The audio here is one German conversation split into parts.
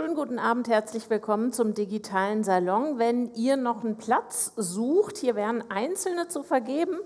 Schönen guten Abend, herzlich willkommen zum digitalen Salon. Wenn ihr noch einen Platz sucht, hier wären einzelne zu vergeben.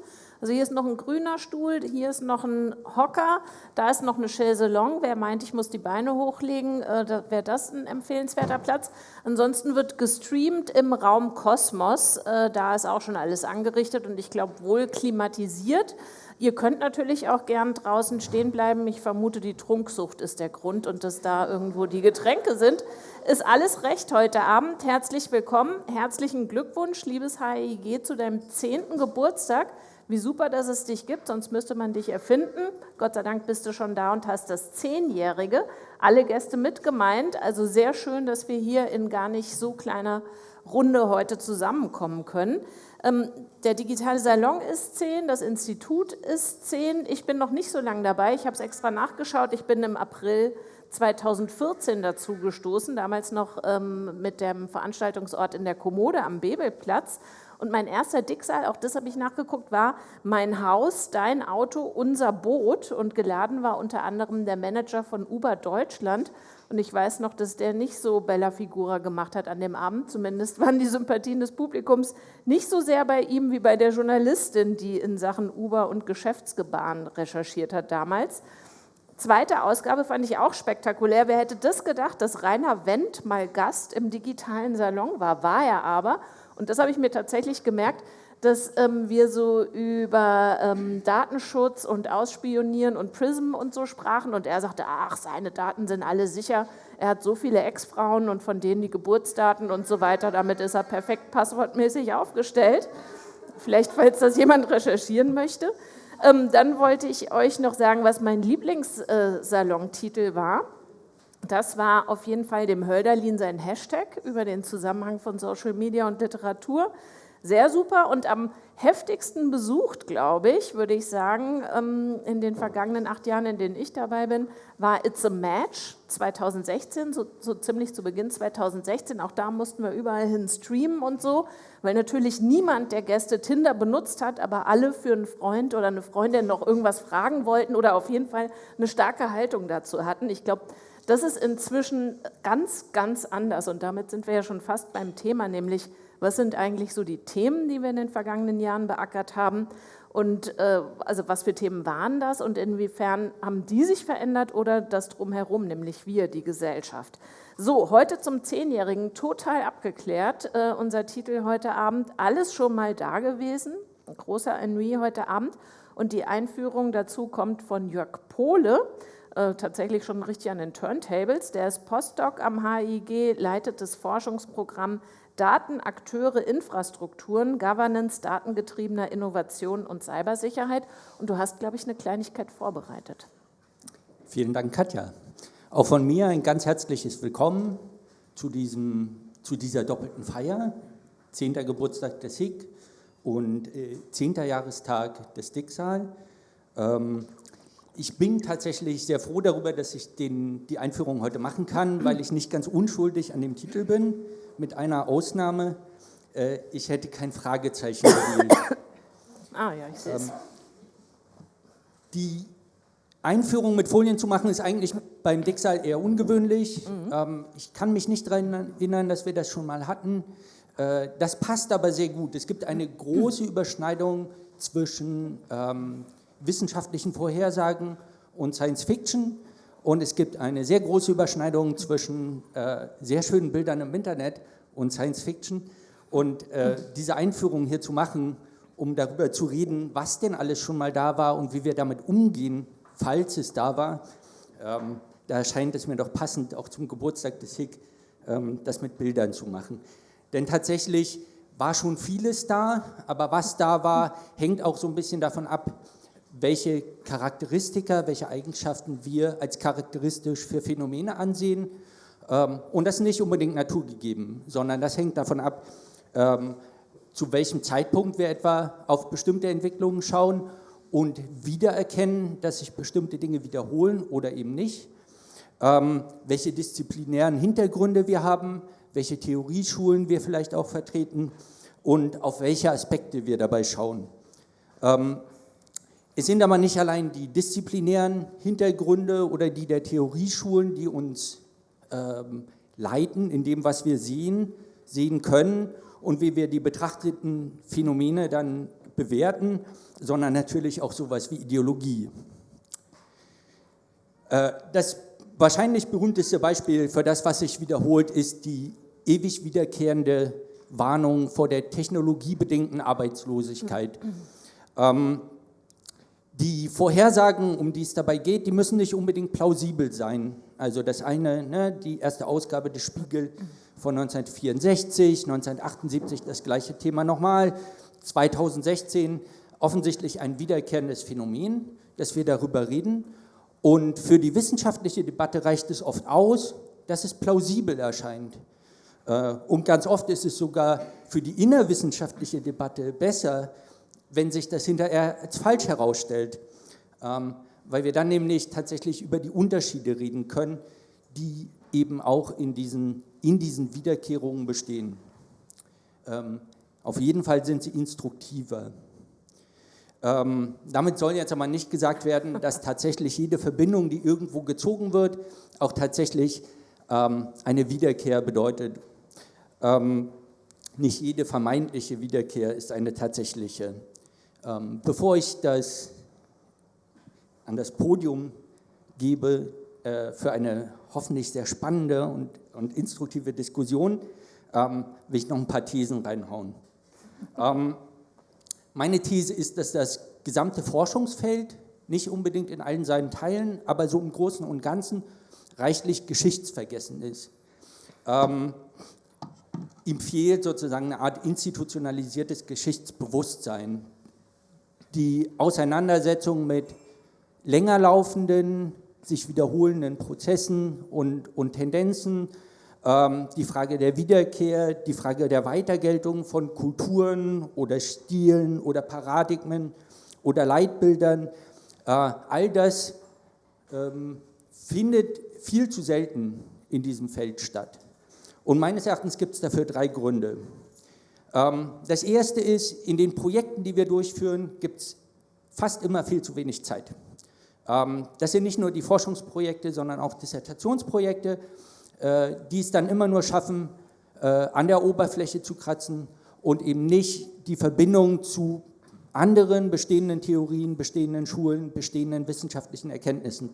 Also hier ist noch ein grüner Stuhl, hier ist noch ein Hocker, da ist noch eine Chaiselong. Wer meint, ich muss die Beine hochlegen, äh, wäre das ein empfehlenswerter Platz. Ansonsten wird gestreamt im Raum Kosmos. Äh, da ist auch schon alles angerichtet und ich glaube wohl klimatisiert. Ihr könnt natürlich auch gern draußen stehen bleiben. Ich vermute, die Trunksucht ist der Grund und dass da irgendwo die Getränke sind. Ist alles recht heute Abend. Herzlich willkommen. Herzlichen Glückwunsch, liebes HIG, zu deinem zehnten Geburtstag. Wie super, dass es dich gibt, sonst müsste man dich erfinden. Gott sei Dank bist du schon da und hast das Zehnjährige. Alle Gäste mit gemeint. Also sehr schön, dass wir hier in gar nicht so kleiner Runde heute zusammenkommen können. Ähm, der digitale Salon ist 10, das Institut ist 10. Ich bin noch nicht so lange dabei, ich habe es extra nachgeschaut. Ich bin im April 2014 dazu gestoßen, damals noch ähm, mit dem Veranstaltungsort in der Kommode am Bebelplatz. Und mein erster Dicksaal, auch das habe ich nachgeguckt, war mein Haus, dein Auto, unser Boot. Und geladen war unter anderem der Manager von Uber Deutschland. Und ich weiß noch, dass der nicht so Bella Figura gemacht hat an dem Abend. Zumindest waren die Sympathien des Publikums nicht so sehr bei ihm wie bei der Journalistin, die in Sachen Uber und Geschäftsgebaren recherchiert hat damals. Zweite Ausgabe fand ich auch spektakulär. Wer hätte das gedacht, dass Rainer Wendt mal Gast im digitalen Salon war? War er aber. Und das habe ich mir tatsächlich gemerkt, dass ähm, wir so über ähm, Datenschutz und Ausspionieren und PRISM und so sprachen und er sagte, ach, seine Daten sind alle sicher, er hat so viele Ex-Frauen und von denen die Geburtsdaten und so weiter, damit ist er perfekt passwortmäßig aufgestellt. Vielleicht, falls das jemand recherchieren möchte. Ähm, dann wollte ich euch noch sagen, was mein Lieblingssalonktitel äh, war. Das war auf jeden Fall dem Hölderlin sein Hashtag über den Zusammenhang von Social Media und Literatur sehr super und am heftigsten besucht, glaube ich, würde ich sagen, ähm, in den vergangenen acht Jahren, in denen ich dabei bin, war It's a Match 2016, so, so, ziemlich zu Beginn 2016. Auch da mussten wir überall hin streamen und so, weil natürlich niemand der Gäste Tinder benutzt hat, aber alle für einen Freund oder eine Freundin noch irgendwas fragen wollten oder auf jeden Fall eine starke Haltung dazu hatten. Ich glaube, das ist inzwischen ganz, ganz anders und damit sind wir ja schon fast beim Thema, nämlich was sind eigentlich so die Themen, die wir in den vergangenen Jahren beackert haben? Und äh, also was für Themen waren das und inwiefern haben die sich verändert oder das drumherum, nämlich wir, die Gesellschaft? So, heute zum Zehnjährigen, total abgeklärt. Äh, unser Titel heute Abend, alles schon mal da gewesen. Ein großer Ennui heute Abend. Und die Einführung dazu kommt von Jörg Pohle, äh, tatsächlich schon richtig an den Turntables. Der ist Postdoc am HIG, leitet das Forschungsprogramm Daten, Akteure, Infrastrukturen, Governance, datengetriebener Innovation und Cybersicherheit. Und du hast, glaube ich, eine Kleinigkeit vorbereitet. Vielen Dank, Katja. Auch von mir ein ganz herzliches Willkommen zu, diesem, zu dieser doppelten Feier. 10. Geburtstag des HIG und äh, 10. Jahrestag des Dicksal. Ähm, ich bin tatsächlich sehr froh darüber, dass ich den, die Einführung heute machen kann, weil ich nicht ganz unschuldig an dem Titel bin mit einer Ausnahme. Äh, ich hätte kein Fragezeichen gewählt. ah ja, ich sehe es. Ähm, die Einführung mit Folien zu machen, ist eigentlich beim Dixal eher ungewöhnlich. Mhm. Ähm, ich kann mich nicht daran erinnern, dass wir das schon mal hatten. Äh, das passt aber sehr gut. Es gibt eine große Überschneidung zwischen ähm, wissenschaftlichen Vorhersagen und Science Fiction. Und es gibt eine sehr große Überschneidung zwischen äh, sehr schönen Bildern im Internet und Science Fiction. Und äh, diese Einführung hier zu machen, um darüber zu reden, was denn alles schon mal da war und wie wir damit umgehen, falls es da war, ähm, da scheint es mir doch passend, auch zum Geburtstag des HIG, ähm, das mit Bildern zu machen. Denn tatsächlich war schon vieles da, aber was da war, hängt auch so ein bisschen davon ab, welche Charakteristika, welche Eigenschaften wir als charakteristisch für Phänomene ansehen. Ähm, und das ist nicht unbedingt naturgegeben, sondern das hängt davon ab, ähm, zu welchem Zeitpunkt wir etwa auf bestimmte Entwicklungen schauen und wiedererkennen, dass sich bestimmte Dinge wiederholen oder eben nicht, ähm, welche disziplinären Hintergründe wir haben, welche Theorieschulen wir vielleicht auch vertreten und auf welche Aspekte wir dabei schauen. Es sind aber nicht allein die disziplinären Hintergründe oder die der Theorieschulen, die uns ähm, leiten in dem, was wir sehen, sehen können und wie wir die betrachteten Phänomene dann bewerten, sondern natürlich auch sowas wie Ideologie. Äh, das wahrscheinlich berühmteste Beispiel für das, was sich wiederholt, ist die ewig wiederkehrende Warnung vor der technologiebedingten Arbeitslosigkeit. Ähm, die Vorhersagen, um die es dabei geht, die müssen nicht unbedingt plausibel sein. Also das eine, ne, die erste Ausgabe des Spiegel von 1964, 1978 das gleiche Thema nochmal, 2016 offensichtlich ein wiederkehrendes Phänomen, dass wir darüber reden. Und für die wissenschaftliche Debatte reicht es oft aus, dass es plausibel erscheint. Äh, und ganz oft ist es sogar für die innerwissenschaftliche Debatte besser, wenn sich das hinterher als falsch herausstellt, ähm, weil wir dann nämlich tatsächlich über die Unterschiede reden können, die eben auch in diesen, in diesen Wiederkehrungen bestehen. Ähm, auf jeden Fall sind sie instruktiver. Ähm, damit soll jetzt aber nicht gesagt werden, dass tatsächlich jede Verbindung, die irgendwo gezogen wird, auch tatsächlich ähm, eine Wiederkehr bedeutet. Ähm, nicht jede vermeintliche Wiederkehr ist eine tatsächliche. Ähm, bevor ich das an das Podium gebe äh, für eine hoffentlich sehr spannende und, und instruktive Diskussion, ähm, will ich noch ein paar Thesen reinhauen. Ähm, meine These ist, dass das gesamte Forschungsfeld, nicht unbedingt in allen seinen Teilen, aber so im Großen und Ganzen reichlich geschichtsvergessen ist. Ähm, ihm fehlt sozusagen eine Art institutionalisiertes Geschichtsbewusstsein. Die Auseinandersetzung mit länger laufenden, sich wiederholenden Prozessen und, und Tendenzen, ähm, die Frage der Wiederkehr, die Frage der Weitergeltung von Kulturen oder Stilen oder Paradigmen oder Leitbildern, äh, all das ähm, findet viel zu selten in diesem Feld statt. Und meines Erachtens gibt es dafür drei Gründe. Ähm, das erste ist, in den Projekten, die wir durchführen, gibt es fast immer viel zu wenig Zeit. Ähm, das sind nicht nur die Forschungsprojekte, sondern auch Dissertationsprojekte, äh, die es dann immer nur schaffen, äh, an der Oberfläche zu kratzen und eben nicht die Verbindung zu anderen bestehenden Theorien, bestehenden Schulen, bestehenden wissenschaftlichen Erkenntnissen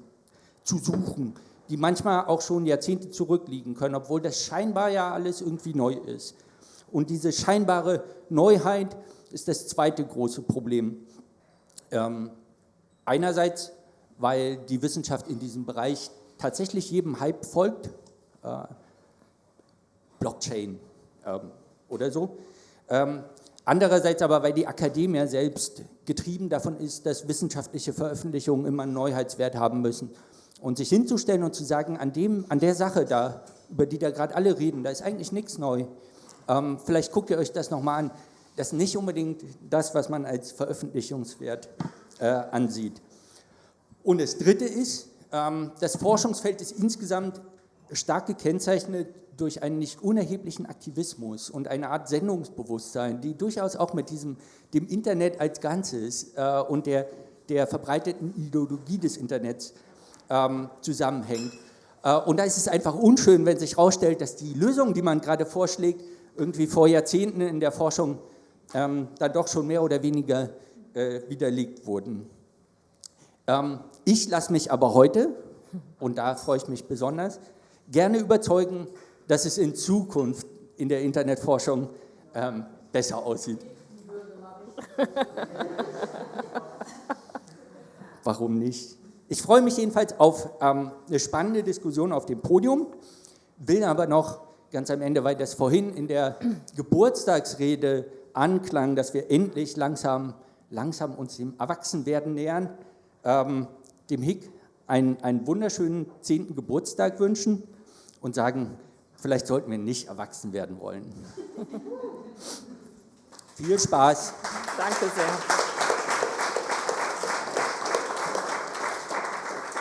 zu suchen, die manchmal auch schon Jahrzehnte zurückliegen können, obwohl das scheinbar ja alles irgendwie neu ist. Und diese scheinbare Neuheit ist das zweite große Problem. Ähm, einerseits, weil die Wissenschaft in diesem Bereich tatsächlich jedem Hype folgt, äh, Blockchain ähm, oder so. Ähm, andererseits aber, weil die Akademie selbst getrieben davon ist, dass wissenschaftliche Veröffentlichungen immer einen Neuheitswert haben müssen. Und sich hinzustellen und zu sagen, an, dem, an der Sache da, über die da gerade alle reden, da ist eigentlich nichts neu. Ähm, vielleicht guckt ihr euch das nochmal an. Das ist nicht unbedingt das, was man als Veröffentlichungswert äh, ansieht. Und das Dritte ist, ähm, das Forschungsfeld ist insgesamt stark gekennzeichnet durch einen nicht unerheblichen Aktivismus und eine Art Sendungsbewusstsein, die durchaus auch mit diesem, dem Internet als Ganzes äh, und der, der verbreiteten Ideologie des Internets ähm, zusammenhängt. Äh, und da ist es einfach unschön, wenn sich herausstellt, dass die Lösungen, die man gerade vorschlägt, irgendwie vor Jahrzehnten in der Forschung ähm, dann doch schon mehr oder weniger äh, widerlegt wurden. Ähm, ich lasse mich aber heute, und da freue ich mich besonders, gerne überzeugen, dass es in Zukunft in der Internetforschung ähm, besser aussieht. Warum nicht? Ich freue mich jedenfalls auf ähm, eine spannende Diskussion auf dem Podium, will aber noch ganz am Ende, weil das vorhin in der Geburtstagsrede anklang, dass wir endlich langsam, langsam uns dem Erwachsenwerden nähern, ähm, dem Hick einen, einen wunderschönen zehnten Geburtstag wünschen und sagen, vielleicht sollten wir nicht erwachsen werden wollen. Viel Spaß. Danke sehr.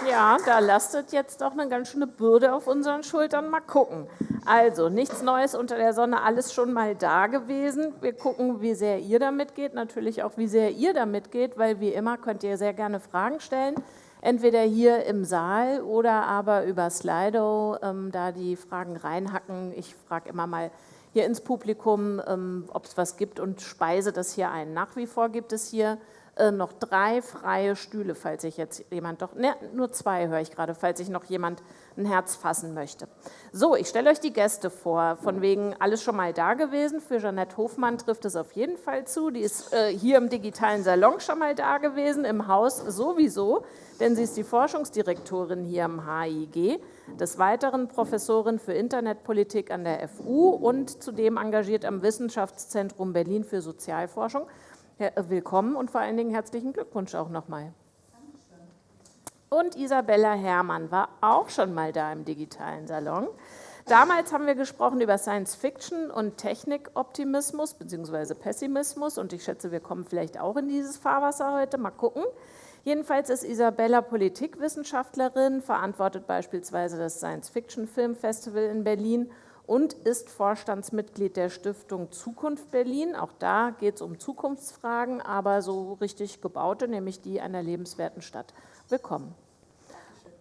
Ja, da lastet jetzt doch eine ganz schöne Bürde auf unseren Schultern. Mal gucken. Also, nichts Neues unter der Sonne, alles schon mal da gewesen. Wir gucken, wie sehr ihr damit geht, natürlich auch, wie sehr ihr damit geht, weil wie immer könnt ihr sehr gerne Fragen stellen. entweder hier im Saal oder aber über Slido ähm, da die Fragen reinhacken. Ich frage immer mal hier ins Publikum, ähm, ob es was gibt und speise das hier ein. Nach wie vor gibt es hier äh, noch drei freie Stühle, falls sich jetzt jemand doch, ne, nur zwei höre ich gerade, falls sich noch jemand ein Herz fassen möchte. So, ich stelle euch die Gäste vor, von wegen alles schon mal da gewesen. Für Jeanette Hofmann trifft es auf jeden Fall zu. Die ist äh, hier im digitalen Salon schon mal da gewesen, im Haus sowieso, denn sie ist die Forschungsdirektorin hier am HIG, des Weiteren Professorin für Internetpolitik an der FU und zudem engagiert am Wissenschaftszentrum Berlin für Sozialforschung. Äh, willkommen und vor allen Dingen herzlichen Glückwunsch auch nochmal. Und Isabella Herrmann war auch schon mal da im digitalen Salon. Damals haben wir gesprochen über Science Fiction und Technikoptimismus bzw. Pessimismus und ich schätze, wir kommen vielleicht auch in dieses Fahrwasser heute. Mal gucken. Jedenfalls ist Isabella Politikwissenschaftlerin, verantwortet beispielsweise das Science Fiction Film Festival in Berlin und ist Vorstandsmitglied der Stiftung Zukunft Berlin. Auch da geht es um Zukunftsfragen, aber so richtig gebaute, nämlich die einer lebenswerten Stadt willkommen.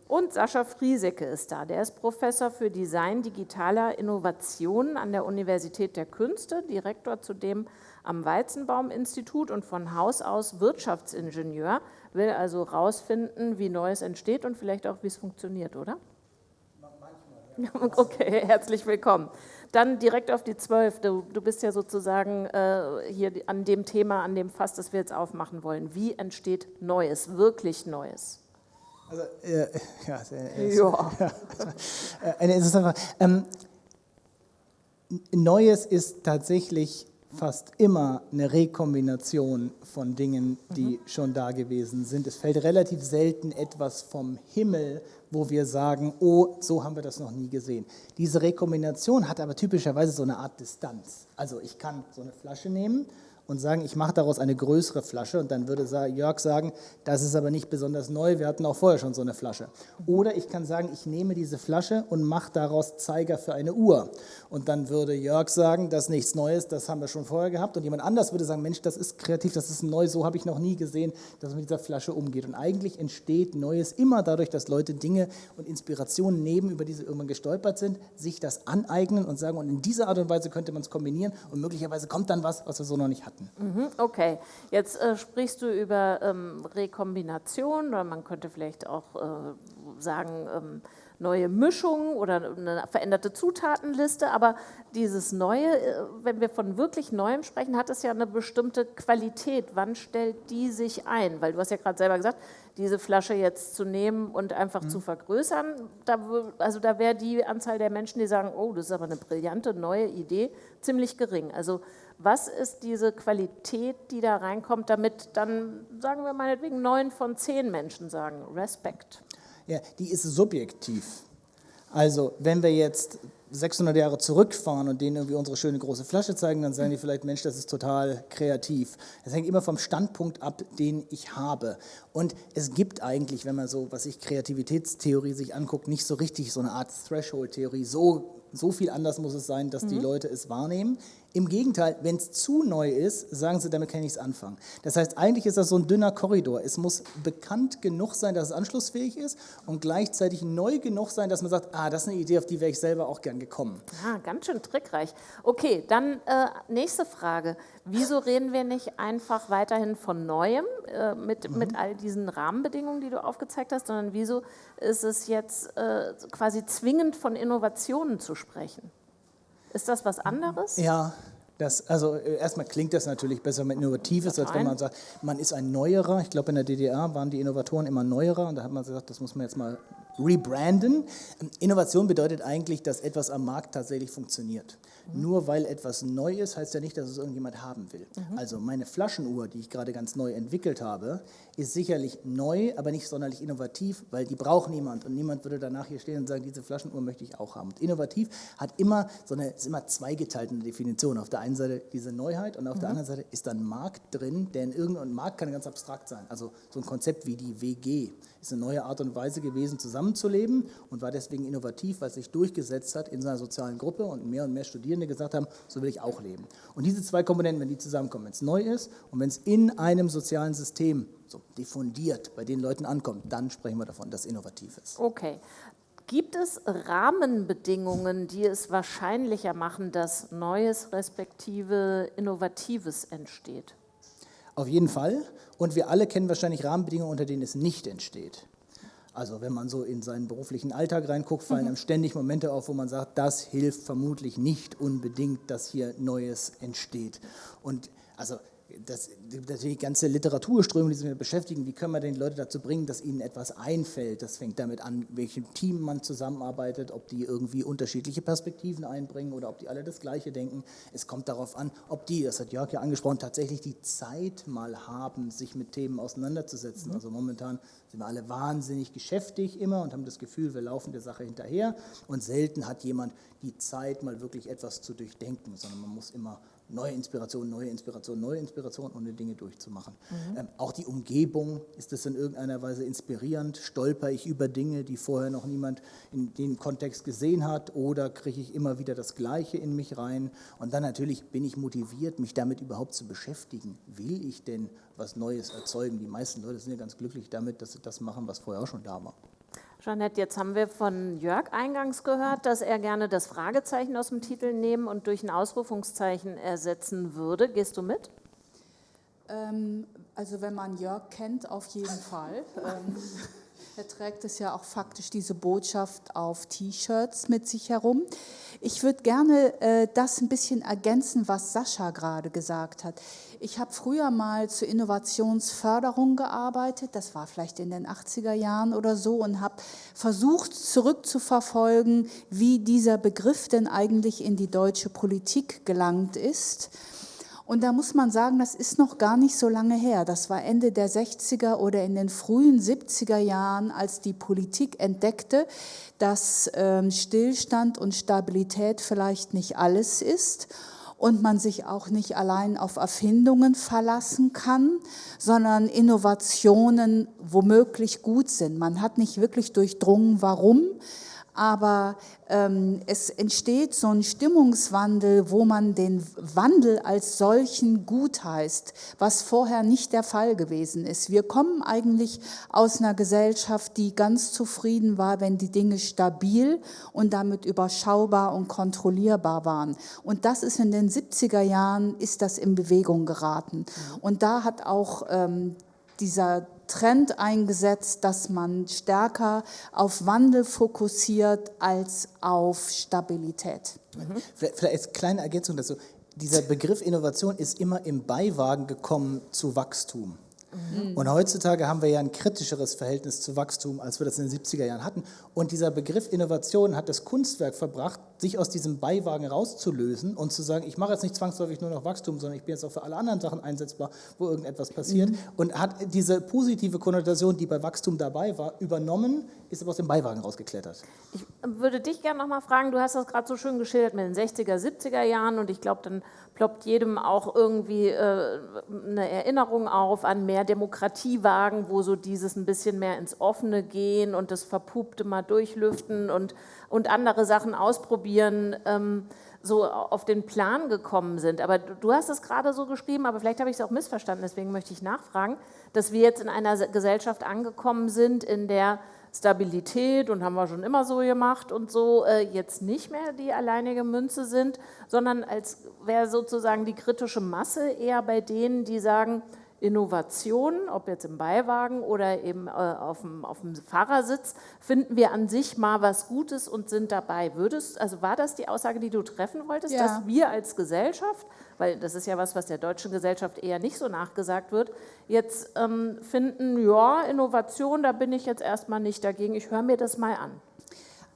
Und Sascha Friesecke ist da. Der ist Professor für Design digitaler Innovationen an der Universität der Künste, Direktor zudem am Weizenbaum-Institut und von Haus aus Wirtschaftsingenieur, will also herausfinden, wie Neues entsteht und vielleicht auch, wie es funktioniert, oder? Okay, herzlich willkommen. Dann direkt auf die Zwölf. Du, du bist ja sozusagen äh, hier an dem Thema, an dem Fass, das wir jetzt aufmachen wollen. Wie entsteht Neues, wirklich Neues? Also, äh, ja, äh, ja. ja, eine interessante Frage. Ähm, Neues ist tatsächlich fast immer eine Rekombination von Dingen, die mhm. schon da gewesen sind. Es fällt relativ selten etwas vom Himmel, wo wir sagen, oh, so haben wir das noch nie gesehen. Diese Rekombination hat aber typischerweise so eine Art Distanz. Also ich kann so eine Flasche nehmen und sagen, ich mache daraus eine größere Flasche. Und dann würde Jörg sagen, das ist aber nicht besonders neu, wir hatten auch vorher schon so eine Flasche. Oder ich kann sagen, ich nehme diese Flasche und mache daraus Zeiger für eine Uhr. Und dann würde Jörg sagen, das ist nichts Neues, das haben wir schon vorher gehabt. Und jemand anders würde sagen, Mensch, das ist kreativ, das ist neu, so habe ich noch nie gesehen, dass man mit dieser Flasche umgeht. Und eigentlich entsteht Neues immer dadurch, dass Leute Dinge und Inspirationen nehmen, über die sie irgendwann gestolpert sind, sich das aneignen und sagen, und in dieser Art und Weise könnte man es kombinieren. Und möglicherweise kommt dann was, was wir so noch nicht hatten hatten. Mhm, okay, jetzt äh, sprichst du über ähm, Rekombination oder man könnte vielleicht auch äh, sagen, ähm, neue Mischungen oder eine veränderte Zutatenliste, aber dieses Neue, äh, wenn wir von wirklich Neuem sprechen, hat es ja eine bestimmte Qualität. Wann stellt die sich ein? Weil du hast ja gerade selber gesagt, diese Flasche jetzt zu nehmen und einfach mhm. zu vergrößern, da, also da wäre die Anzahl der Menschen, die sagen, oh, das ist aber eine brillante neue Idee, ziemlich gering. Also was ist diese Qualität, die da reinkommt, damit dann, sagen wir meinetwegen, neun von zehn Menschen sagen, Respekt? Ja, die ist subjektiv. Also wenn wir jetzt 600 Jahre zurückfahren und denen irgendwie unsere schöne große Flasche zeigen, dann sagen die vielleicht, Mensch, das ist total kreativ. Das hängt immer vom Standpunkt ab, den ich habe. Und es gibt eigentlich, wenn man so, was ich Kreativitätstheorie sich anguckt, nicht so richtig so eine Art Threshold-Theorie. So, so viel anders muss es sein, dass mhm. die Leute es wahrnehmen. Im Gegenteil, wenn es zu neu ist, sagen sie, damit kann ich nichts anfangen. Das heißt, eigentlich ist das so ein dünner Korridor. Es muss bekannt genug sein, dass es anschlussfähig ist und gleichzeitig neu genug sein, dass man sagt, ah, das ist eine Idee, auf die wäre ich selber auch gern gekommen. Ah, ganz schön trickreich. Okay, dann äh, nächste Frage. Wieso reden wir nicht einfach weiterhin von Neuem äh, mit, mhm. mit all diesen Rahmenbedingungen, die du aufgezeigt hast, sondern wieso ist es jetzt äh, quasi zwingend von Innovationen zu sprechen? Ist das was anderes? Ja, das, also äh, erstmal klingt das natürlich besser mit Innovatives, als wenn man sagt, man ist ein Neuerer. Ich glaube, in der DDR waren die Innovatoren immer Neuerer und da hat man gesagt, das muss man jetzt mal rebranden. Innovation bedeutet eigentlich, dass etwas am Markt tatsächlich funktioniert. Mhm. Nur weil etwas neu ist, heißt ja nicht, dass es irgendjemand haben will. Mhm. Also meine Flaschenuhr, die ich gerade ganz neu entwickelt habe, ist sicherlich neu, aber nicht sonderlich innovativ, weil die braucht niemand und niemand würde danach hier stehen und sagen, diese Flaschenuhr möchte ich auch haben. Und innovativ hat immer so eine, ist immer zweigeteilt in der Definition. Auf der einen Seite diese Neuheit und auf mhm. der anderen Seite ist dann Markt drin, der in irgendeinem Markt kann ganz abstrakt sein. Also so ein Konzept wie die WG ist eine neue Art und Weise gewesen, zusammenzuleben und war deswegen innovativ, weil es sich durchgesetzt hat in seiner sozialen Gruppe und mehr und mehr Studierende gesagt haben, so will ich auch leben. Und diese zwei Komponenten, wenn die zusammenkommen, wenn es neu ist und wenn es in einem sozialen System so diffundiert bei den Leuten ankommt, dann sprechen wir davon, dass innovativ ist. Okay. Gibt es Rahmenbedingungen, die es wahrscheinlicher machen, dass Neues respektive Innovatives entsteht? Auf jeden Fall. Und wir alle kennen wahrscheinlich Rahmenbedingungen, unter denen es nicht entsteht. Also wenn man so in seinen beruflichen Alltag reinguckt, fallen mhm. einem ständig Momente auf, wo man sagt, das hilft vermutlich nicht unbedingt, dass hier Neues entsteht. Und also das, die ganze Literaturströmung, die sich damit beschäftigen, wie können wir denn die Leute dazu bringen, dass ihnen etwas einfällt. Das fängt damit an, welchem Team man zusammenarbeitet, ob die irgendwie unterschiedliche Perspektiven einbringen oder ob die alle das Gleiche denken. Es kommt darauf an, ob die, das hat Jörg ja angesprochen, tatsächlich die Zeit mal haben, sich mit Themen auseinanderzusetzen. Mhm. Also momentan sind wir alle wahnsinnig geschäftig immer und haben das Gefühl, wir laufen der Sache hinterher und selten hat jemand die Zeit, mal wirklich etwas zu durchdenken, sondern man muss immer neue Inspiration, neue Inspiration, neue Inspiration, die Dinge durchzumachen. Mhm. Ähm, auch die Umgebung, ist das in irgendeiner Weise inspirierend? Stolper ich über Dinge, die vorher noch niemand in dem Kontext gesehen hat oder kriege ich immer wieder das Gleiche in mich rein? Und dann natürlich bin ich motiviert, mich damit überhaupt zu beschäftigen. Will ich denn was Neues erzeugen? Die meisten Leute sind ja ganz glücklich damit, dass sie das machen, was vorher auch schon da war. Jeanette, jetzt haben wir von Jörg eingangs gehört, dass er gerne das Fragezeichen aus dem Titel nehmen und durch ein Ausrufungszeichen ersetzen würde. Gehst du mit? Ähm, also wenn man Jörg kennt, auf jeden Fall. Er trägt es ja auch faktisch diese Botschaft auf T-Shirts mit sich herum. Ich würde gerne äh, das ein bisschen ergänzen, was Sascha gerade gesagt hat. Ich habe früher mal zur Innovationsförderung gearbeitet, das war vielleicht in den 80er Jahren oder so, und habe versucht zurückzuverfolgen, wie dieser Begriff denn eigentlich in die deutsche Politik gelangt ist. Und da muss man sagen, das ist noch gar nicht so lange her. Das war Ende der 60er oder in den frühen 70er Jahren, als die Politik entdeckte, dass ähm, Stillstand und Stabilität vielleicht nicht alles ist und man sich auch nicht allein auf Erfindungen verlassen kann, sondern Innovationen womöglich gut sind. Man hat nicht wirklich durchdrungen, warum, aber ähm, es entsteht so ein Stimmungswandel, wo man den Wandel als solchen gut heißt, was vorher nicht der Fall gewesen ist. Wir kommen eigentlich aus einer Gesellschaft, die ganz zufrieden war, wenn die Dinge stabil und damit überschaubar und kontrollierbar waren. Und das ist in den 70er Jahren, ist das in Bewegung geraten. Und da hat auch ähm, dieser Trend eingesetzt, dass man stärker auf Wandel fokussiert als auf Stabilität. Mhm. Vielleicht, als kleine Ergänzung dazu. Dieser Begriff Innovation ist immer im Beiwagen gekommen zu Wachstum. Mhm. Und heutzutage haben wir ja ein kritischeres Verhältnis zu Wachstum, als wir das in den 70er Jahren hatten. Und dieser Begriff Innovation hat das Kunstwerk verbracht, sich aus diesem Beiwagen rauszulösen und zu sagen, ich mache jetzt nicht zwangsläufig nur noch Wachstum, sondern ich bin jetzt auch für alle anderen Sachen einsetzbar, wo irgendetwas passiert. Mhm. Und hat diese positive Konnotation, die bei Wachstum dabei war, übernommen, ist aber aus dem Beiwagen rausgeklettert. Ich würde dich gerne noch mal fragen, du hast das gerade so schön geschildert mit den 60er, 70er Jahren und ich glaube, dann ploppt jedem auch irgendwie äh, eine Erinnerung auf an mehr Demokratiewagen, wo so dieses ein bisschen mehr ins Offene gehen und das Verpupte mal durchlüften und, und andere Sachen ausprobieren, ähm, so auf den Plan gekommen sind. Aber du, hast es gerade so geschrieben, aber vielleicht habe ich es auch missverstanden, deswegen möchte ich nachfragen, dass wir jetzt in einer Gesellschaft angekommen sind, in der Stabilität und haben wir schon immer so gemacht und so äh, jetzt nicht mehr die alleinige Münze sind, sondern als wäre sozusagen die kritische Masse eher bei denen, die sagen, Innovationen, ob jetzt im Beiwagen oder eben äh, auf, dem, auf dem Fahrersitz, finden wir an sich mal was Gutes und sind dabei. Würdest, also war das die Aussage, die du treffen wolltest, ja. dass wir als Gesellschaft weil das ist ja was, was der deutschen Gesellschaft eher nicht so nachgesagt wird, jetzt ähm, finden, ja, Innovation, da bin ich jetzt erstmal nicht dagegen, ich höre mir das mal an.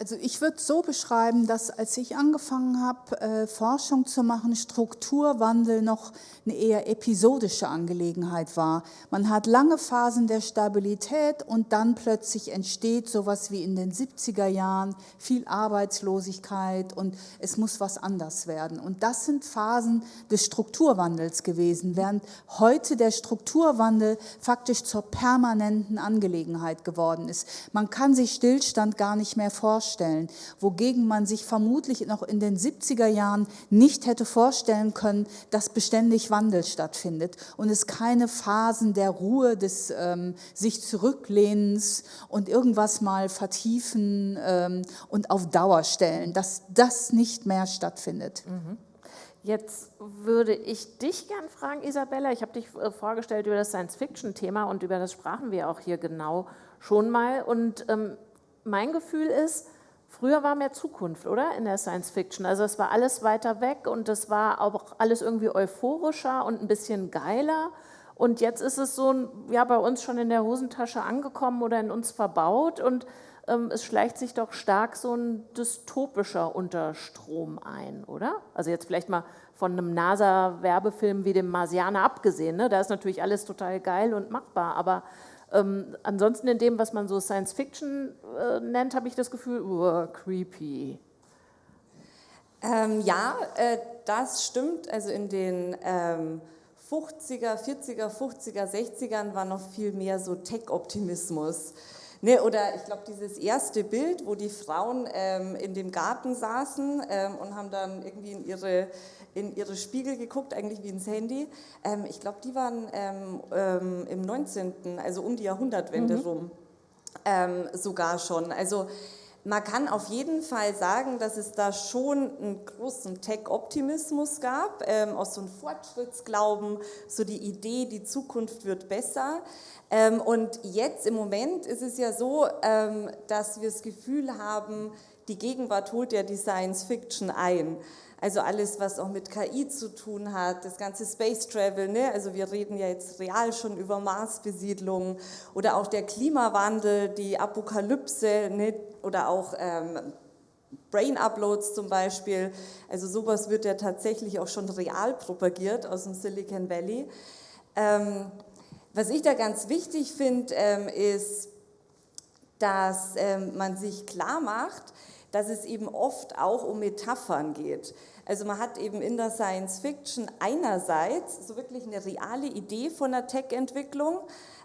Also ich würde so beschreiben, dass als ich angefangen habe, äh, Forschung zu machen, Strukturwandel noch eine eher episodische Angelegenheit war. Man hat lange Phasen der Stabilität und dann plötzlich entsteht sowas wie in den 70er Jahren viel Arbeitslosigkeit und es muss was anders werden. Und das sind Phasen des Strukturwandels gewesen, während heute der Strukturwandel faktisch zur permanenten Angelegenheit geworden ist. Man kann sich Stillstand gar nicht mehr vorstellen vorstellen, wogegen man sich vermutlich noch in den 70er Jahren nicht hätte vorstellen können, dass beständig Wandel stattfindet und es keine Phasen der Ruhe, des ähm, sich zurücklehnens und irgendwas mal vertiefen ähm, und auf Dauer stellen, dass das nicht mehr stattfindet. Mhm. Jetzt würde ich dich gern fragen, Isabella. Ich habe dich äh, vorgestellt über das Science-Fiction-Thema und über das sprachen wir auch hier genau schon mal. Und ähm, mein Gefühl ist, früher war mehr Zukunft, oder? In der Science-Fiction. Also es war alles weiter weg und es war auch alles irgendwie euphorischer und ein bisschen geiler. Und jetzt ist es so, ja, bei uns schon in der Hosentasche angekommen oder in uns verbaut und ähm, es schleicht sich doch stark so ein dystopischer Unterstrom ein, oder? Also jetzt vielleicht mal von einem NASA-Werbefilm wie dem Marsianer abgesehen, ne? da ist natürlich alles total geil und machbar, aber ähm, ansonsten in dem, was man so Science Fiction äh, nennt, habe ich das Gefühl, uh, creepy. Ähm, ja, äh, das stimmt. Also in den ähm, 50er, 40er, 50er, 60ern war noch viel mehr so Tech-Optimismus. Ne, oder ich glaube, dieses erste Bild, wo die Frauen ähm, in dem Garten saßen ähm, und haben dann irgendwie in ihre, in ihre Spiegel geguckt, eigentlich wie ins Handy. Ähm, ich glaube, die waren ähm, ähm, im 19., also um die Jahrhundertwende mhm. rum, ähm, sogar schon. Also man kann auf jeden Fall sagen, dass es da schon einen großen Tech-Optimismus gab, ähm, auch so einen Fortschrittsglauben, so die Idee, die Zukunft wird besser. Ähm, und jetzt im Moment ist es ja so, ähm, dass wir das Gefühl haben, die Gegenwart holt ja die Science Fiction ein. Also alles, was auch mit KI zu tun hat, das ganze Space Travel, ne? also wir reden ja jetzt real schon über Marsbesiedlung oder auch der Klimawandel, die Apokalypse ne? oder auch ähm, Brain Uploads zum Beispiel. Also sowas wird ja tatsächlich auch schon real propagiert aus dem Silicon Valley. Ähm, was ich da ganz wichtig finde, ähm, ist, dass ähm, man sich klar macht, dass es eben oft auch um Metaphern geht. Also man hat eben in der Science Fiction einerseits so wirklich eine reale Idee von der Tech-Entwicklung,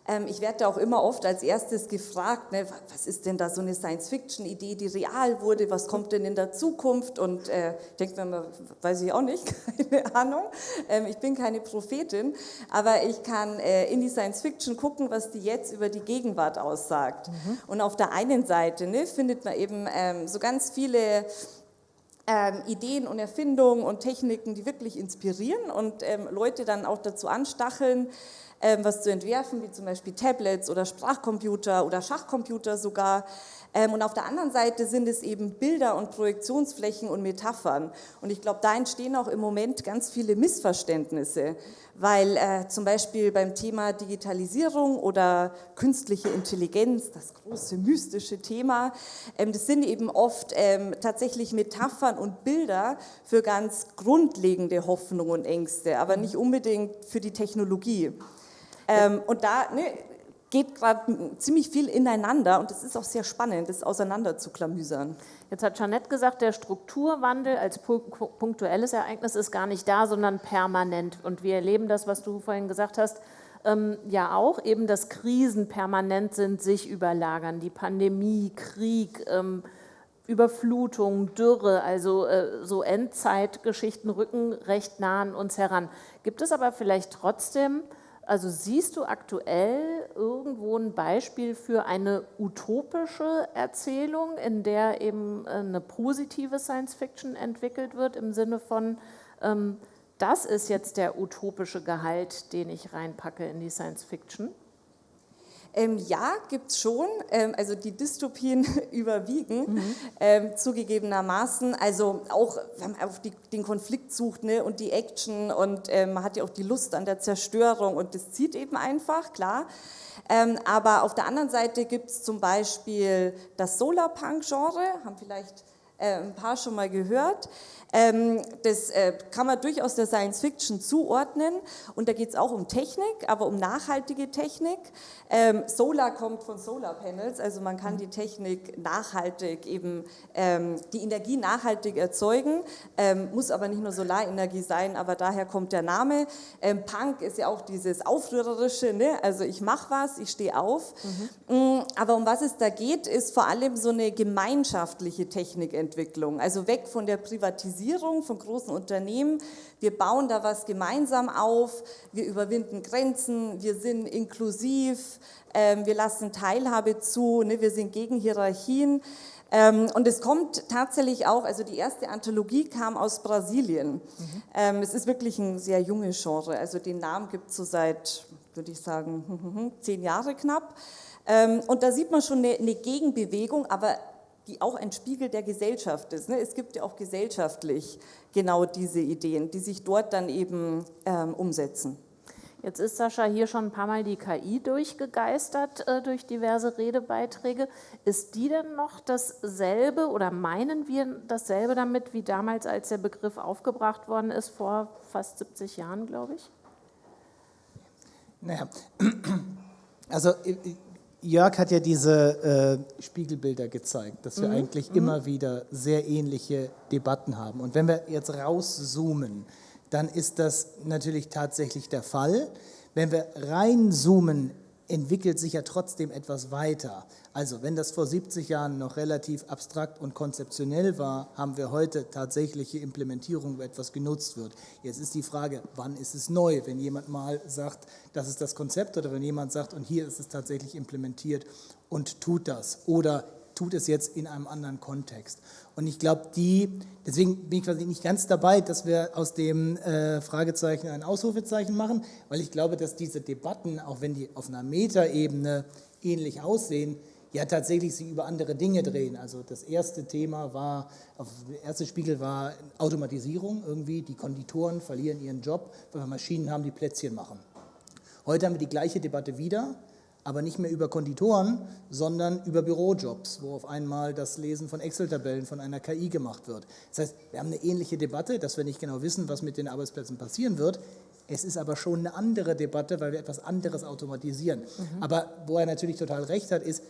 ähm, ich werde auch immer oft als erstes gefragt, ne, was ist denn da so eine Science-Fiction-Idee, die real wurde, was kommt denn in der Zukunft? Und äh, ich denke mir immer, weiß ich auch nicht, keine Ahnung. Ähm, ich bin keine Prophetin, aber ich kann äh, in die Science-Fiction gucken, was die jetzt über die Gegenwart aussagt. Mhm. Und auf der einen Seite ne, findet man eben ähm, so ganz viele ähm, Ideen und Erfindungen und Techniken, die wirklich inspirieren und ähm, Leute dann auch dazu anstacheln, ähm, was zu entwerfen, wie zum Beispiel Tablets oder Sprachcomputer oder Schachcomputer sogar. Ähm, und auf der anderen Seite sind es eben Bilder und Projektionsflächen und Metaphern. Und ich glaube, da entstehen auch im Moment ganz viele Missverständnisse, weil äh, zum Beispiel beim Thema Digitalisierung oder künstliche Intelligenz, das große mystische Thema, ähm, das sind eben oft ähm, tatsächlich Metaphern und Bilder für ganz grundlegende Hoffnungen und Ängste, aber nicht unbedingt für die Technologie. Ähm, und da ne, geht gerade ziemlich viel ineinander und es ist auch sehr spannend, das auseinander zu klamüsern. Jetzt hat Jeanette gesagt, der Strukturwandel als punktuelles Ereignis ist gar nicht da, sondern permanent. Und wir erleben das, was du vorhin gesagt hast, ähm, ja auch, eben dass Krisen permanent sind, sich überlagern, die Pandemie, Krieg, ähm, Überflutung, Dürre, also äh, so Endzeitgeschichten rücken recht nah an uns heran. Gibt es aber vielleicht trotzdem also siehst du aktuell irgendwo ein Beispiel für eine utopische Erzählung, in der eben äh, eine positive Science-Fiction entwickelt wird, im Sinne von, ähm, das ist jetzt der utopische Gehalt, den ich reinpacke in die Science-Fiction? Ähm, ja, gibt es schon. Ähm, also die Dystopien überwiegen, mhm. ähm, zugegebenermaßen. Also auch, wenn man auf die, den Konflikt sucht ne, und die Action und ähm, man hat ja auch die Lust an der Zerstörung und das zieht eben einfach, klar. Ähm, aber auf der anderen Seite gibt es zum Beispiel das Solarpunk-Genre, haben vielleicht ein paar schon mal gehört. Ähm, das äh, kann man durchaus der Science Fiction zuordnen und da geht es auch um Technik, aber um nachhaltige Technik. Ähm, Solar kommt von Solar Panels, also man kann die Technik nachhaltig eben, ähm, die Energie nachhaltig erzeugen, muss aber nicht nur Solarenergie sein, aber daher kommt der Name. Punk ist ja auch dieses Aufrührerische, ne? also ich mache was, ich stehe auf. Mhm. Aber um was es da geht, ist vor allem so eine gemeinschaftliche Technikentwicklung, also weg von der Privatisierung von großen Unternehmen. Wir bauen da was gemeinsam auf, wir überwinden Grenzen, wir sind inklusiv, ähm, wir lassen Teilhabe zu, ne, wir sind gegen Hierarchien. Ähm, und es kommt tatsächlich auch, also die erste Anthologie kam aus Brasilien. Mhm. Ähm, es ist wirklich ein sehr junges Genre, also den Namen gibt es so seit, würde ich sagen, zehn Jahre knapp. und da sieht man schon eine Gegenbewegung, aber die auch ein Spiegel der Gesellschaft ist. Ne? Es gibt ja auch gesellschaftlich genau diese Ideen, die sich dort dann eben ähm, umsetzen. Jetzt ist Sascha hier schon ein paar Mal die KI durchgegeistert äh, durch diverse Redebeiträge. Ist die denn noch dasselbe oder meinen wir dasselbe damit wie damals, als der Begriff aufgebracht worden ist, vor fast 70 Jahren, glaube ich? Naja, also Jörg hat ja diese äh, Spiegelbilder gezeigt, dass wir mhm. eigentlich mhm. immer wieder sehr ähnliche Debatten haben. Und wenn wir jetzt rauszoomen, dann ist das natürlich tatsächlich der Fall. Wenn wir reinzoomen entwickelt sich ja trotzdem etwas weiter. Also wenn das vor 70 Jahren noch relativ abstrakt und konzeptionell war, haben wir heute tatsächliche Implementierung, wo etwas genutzt wird. Jetzt ist die Frage, wann ist es neu? Wenn jemand mal sagt, das ist das Konzept oder wenn jemand sagt, und hier ist es tatsächlich implementiert und tut das. Oder tut es jetzt in einem anderen Kontext. Und ich glaube, die, deswegen bin ich quasi nicht ganz dabei, dass wir aus dem äh, Fragezeichen ein Ausrufezeichen machen, weil ich glaube, dass diese Debatten, auch wenn die auf einer Metaebene ähnlich aussehen, ja tatsächlich sich über andere Dinge drehen. Also das erste Thema war, der erste Spiegel war Automatisierung irgendwie, die Konditoren verlieren ihren Job, weil wir Maschinen haben, die Plätzchen machen. Heute haben wir die gleiche Debatte wieder, aber nicht mehr über Konditoren, sondern über Bürojobs, wo auf einmal das Lesen von Excel-Tabellen von einer KI gemacht wird. Das heißt, wir haben eine ähnliche Debatte, dass wir nicht genau wissen, was mit den Arbeitsplätzen passieren wird. Es ist aber schon eine andere Debatte, weil wir etwas anderes automatisieren. Mhm. Aber wo er natürlich total recht hat, ist,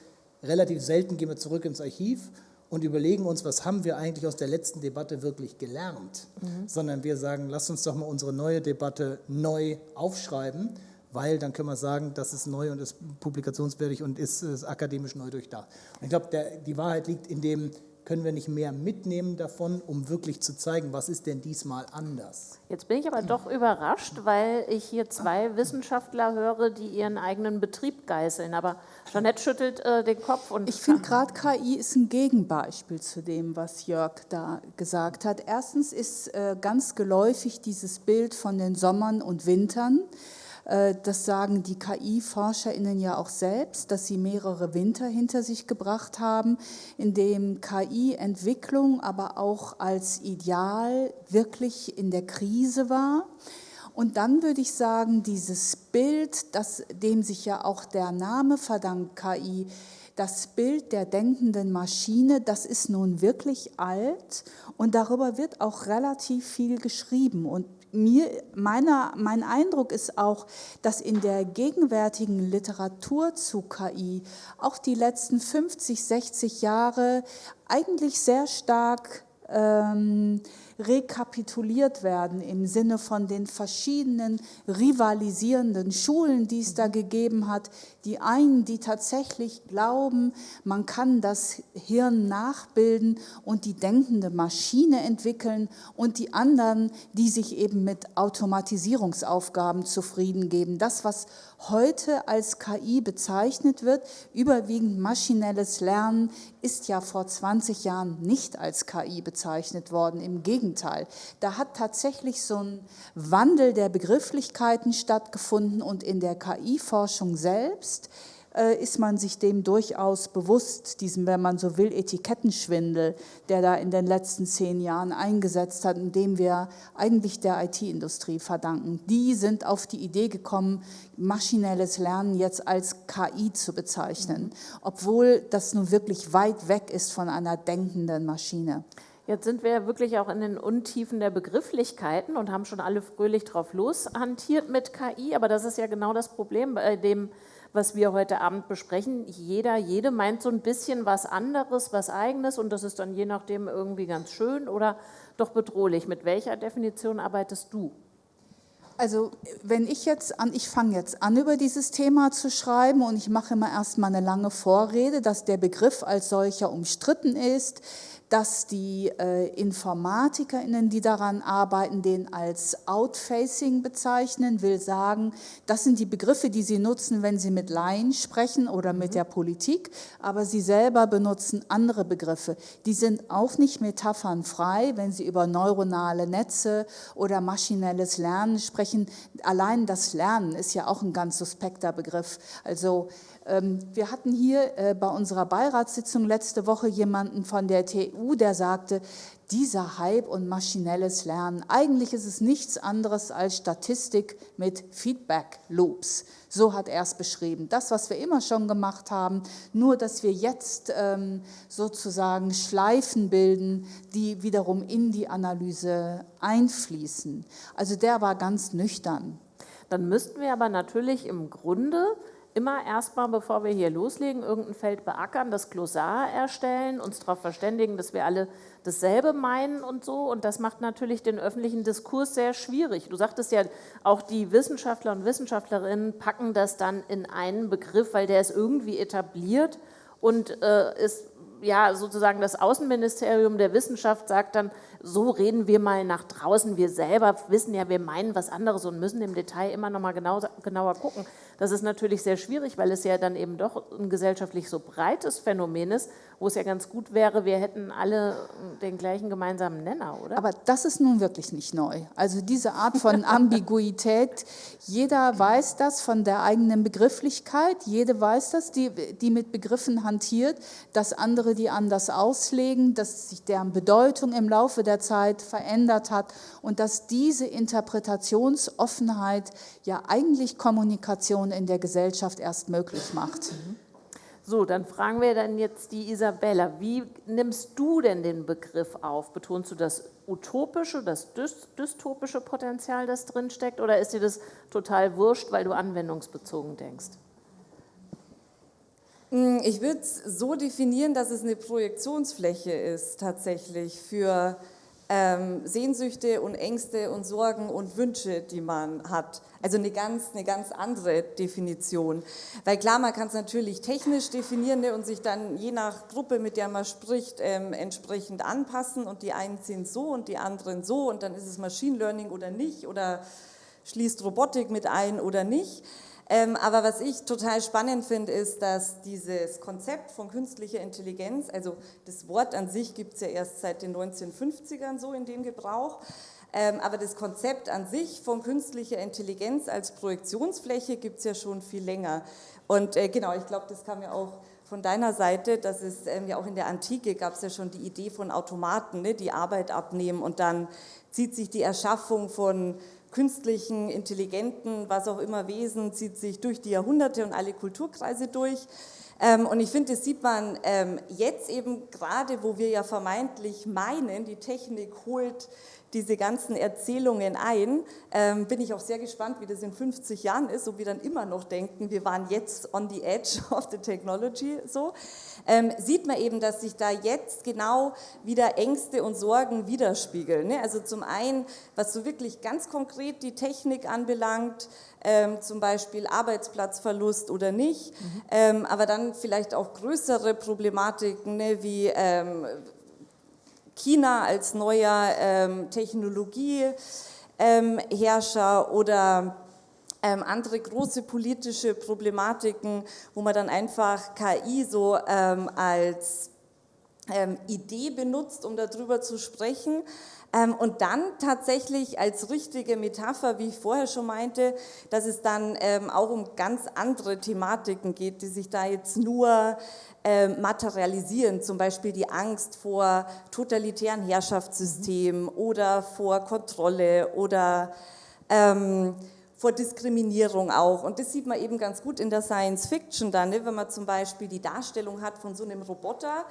relativ selten gehen wir zurück ins Archiv und überlegen uns, was haben wir eigentlich aus der letzten Debatte wirklich gelernt, mhm. sondern wir sagen, lass uns doch mal unsere neue Debatte neu aufschreiben weil dann können wir sagen, das ist neu und ist publikationswürdig und ist, ist akademisch neu durchdacht. Und ich glaube, die Wahrheit liegt in dem, können wir nicht mehr mitnehmen davon, um wirklich zu zeigen, was ist denn diesmal anders. Jetzt bin ich aber doch überrascht, weil ich hier zwei Wissenschaftler höre, die ihren eigenen Betrieb geißeln. Aber Jeanette schüttelt äh, den Kopf. Und ich finde gerade KI ist ein Gegenbeispiel zu dem, was Jörg da gesagt hat. Erstens ist äh, ganz geläufig dieses Bild von den Sommern und Wintern. Äh, das sagen die KI-ForscherInnen ja auch selbst, dass sie mehrere Winter hinter sich gebracht haben, in dem KI-Entwicklung aber auch als Ideal wirklich in der Krise war. Und dann würde ich sagen, dieses Bild, das, dem sich ja auch der Name verdankt, KI, das Bild der denkenden Maschine, das ist nun wirklich alt und darüber wird auch relativ viel geschrieben. Und mir, meiner, mein Eindruck ist auch, dass in der gegenwärtigen Literatur zu KI auch die letzten 50, 60 Jahre eigentlich sehr stark ähm, rekapituliert werden im Sinne von den verschiedenen rivalisierenden Schulen, die es da gegeben hat. Die einen, die tatsächlich glauben, man kann das Hirn nachbilden und die denkende Maschine entwickeln und die anderen, die sich eben mit Automatisierungsaufgaben zufrieden geben. Das, was heute als KI bezeichnet wird, überwiegend maschinelles Lernen, ist ja vor 20 Jahren nicht als KI bezeichnet worden. Im Gegenteil, da hat tatsächlich so ein Wandel der Begrifflichkeiten stattgefunden und in der KI-Forschung selbst äh, ist man sich dem durchaus bewusst, diesem, wenn man so will, Etikettenschwindel, der da in den letzten zehn Jahren eingesetzt hat, und dem wir eigentlich der IT-Industrie verdanken. Die sind auf die Idee gekommen, maschinelles Lernen jetzt als KI zu bezeichnen, obwohl das nun wirklich weit weg ist von einer denkenden Maschine. Jetzt sind wir wirklich auch in den Untiefen der Begrifflichkeiten und haben schon alle fröhlich drauf loshantiert mit KI, aber das ist ja genau das Problem bei dem, was wir heute Abend besprechen. Jeder, jede meint so ein bisschen was anderes, was eigenes und das ist dann je nachdem irgendwie ganz schön oder doch bedrohlich. Mit welcher Definition arbeitest du? Also wenn ich jetzt an, ich fange jetzt an, über dieses Thema zu schreiben und ich mache immer erstmal eine lange Vorrede, dass der Begriff als solcher umstritten ist, dass die äh, InformatikerInnen, die daran arbeiten, den als Outfacing bezeichnen, will sagen, das sind die Begriffe, die sie nutzen, wenn sie mit Laien sprechen oder mit mhm. der Politik, aber sie selber benutzen andere Begriffe. Die sind auch nicht metaphernfrei, wenn sie über neuronale Netze oder maschinelles Lernen sprechen. Allein das Lernen ist ja auch ein ganz suspekter Begriff. Also wir hatten hier äh, bei unserer Beiratssitzung letzte Woche jemanden von der TU, der sagte, dieser Hype und maschinelles Lernen, eigentlich ist es nichts anderes als Statistik mit Feedback-Loops. So hat er es beschrieben. Das, was wir immer schon gemacht haben, nur dass wir jetzt ähm, sozusagen Schleifen bilden, die wiederum in die Analyse einfließen. Also der war ganz nüchtern. Dann müssten wir aber natürlich im Grunde immer erstmal, bevor wir hier loslegen, irgendein Feld beackern, das Glossar erstellen, uns darauf verständigen, dass wir alle dasselbe meinen und so. Und das macht natürlich den öffentlichen Diskurs sehr schwierig. Du sagtest ja, auch die Wissenschaftler und Wissenschaftlerinnen packen das dann in einen Begriff, weil der ist irgendwie etabliert und äh, ist ja sozusagen das Außenministerium der Wissenschaft sagt dann, so reden wir mal nach draußen. Wir selber wissen ja, wir meinen was anderes und müssen im Detail immer noch mal genau, genauer gucken. Das ist natürlich sehr schwierig, weil es ja dann eben doch ein gesellschaftlich so breites Phänomen ist, wo es ja ganz gut wäre, wir hätten alle den gleichen gemeinsamen Nenner, oder? Aber das ist nun wirklich nicht neu. Also diese Art von Ambiguität, jeder weiß das von der eigenen Begrifflichkeit, jede weiß das, die, die mit Begriffen hantiert, dass andere die anders auslegen, dass sich deren Bedeutung im Laufe der Zeit verändert hat und dass diese Interpretationsoffenheit ja eigentlich Kommunikation in der Gesellschaft erst möglich macht. So, dann fragen wir dann jetzt die Isabella, wie nimmst du denn den Begriff auf? Betonst du das utopische, das dystopische Potenzial, das drinsteckt, oder ist dir das total wurscht, weil du anwendungsbezogen denkst? Hm, ich würde es so definieren, dass es eine Projektionsfläche ist tatsächlich für ähm, Sehnsüchte und Ängste und Sorgen und Wünsche, die man hat. Also eine ganz, eine ganz andere Definition. Weil klar, man kann es natürlich technisch definieren ne, und sich dann je nach Gruppe, mit der man spricht, ähm, entsprechend anpassen und die einen sind so und die anderen so und dann ist es Machine Learning oder nicht oder schließt Robotik mit ein oder nicht. Ähm, aber was ich total spannend finde, ist, dass dieses Konzept von künstlicher Intelligenz, also das Wort an sich gibt es ja erst seit den 1950ern so in dem Gebrauch, ähm, aber das Konzept an sich von künstlicher Intelligenz als Projektionsfläche gibt es ja schon viel länger. Und äh, genau, ich glaube, das kam ja auch von deiner Seite, dass es ähm, ja auch in der Antike gab es ja schon die Idee von Automaten, ne, die Arbeit abnehmen und dann zieht sich die Erschaffung von künstlichen, intelligenten, was auch immer Wesen, zieht sich durch die Jahrhunderte und alle Kulturkreise durch. Ähm, und ich finde, das sieht man ähm, jetzt eben gerade, wo wir ja vermeintlich meinen, die Technik holt diese ganzen Erzählungen ein. Ähm, bin ich auch sehr gespannt, wie das in 50 Jahren ist, ob wir dann immer noch denken, wir waren jetzt on the edge of the technology. So ähm, sieht man eben, dass sich da jetzt genau wieder Ängste und Sorgen widerspiegeln. Ne? Also zum einen, was so wirklich ganz konkret die Technik anbelangt, ähm, zum Beispiel Arbeitsplatzverlust oder nicht, mhm. ähm, aber dann vielleicht auch größere Problematiken ne, wie ähm, China als neuer ähm, Technologieherrscher ähm, oder ähm, andere große politische Problematiken, wo man dann einfach KI so ähm, als ähm, Idee benutzt, um darüber zu sprechen. Ähm, und dann tatsächlich als richtige Metapher, wie ich vorher schon meinte, dass es dann ähm, auch um ganz andere Thematiken geht, die sich da jetzt nur ähm, materialisieren, zum Beispiel die Angst vor totalitären Herrschaftssystemen mhm. oder vor Kontrolle oder ähm, vor Diskriminierung auch. Und das sieht man eben ganz gut in der Science Fiction dann, ne? wenn man zum Beispiel die Darstellung hat von so einem Roboter,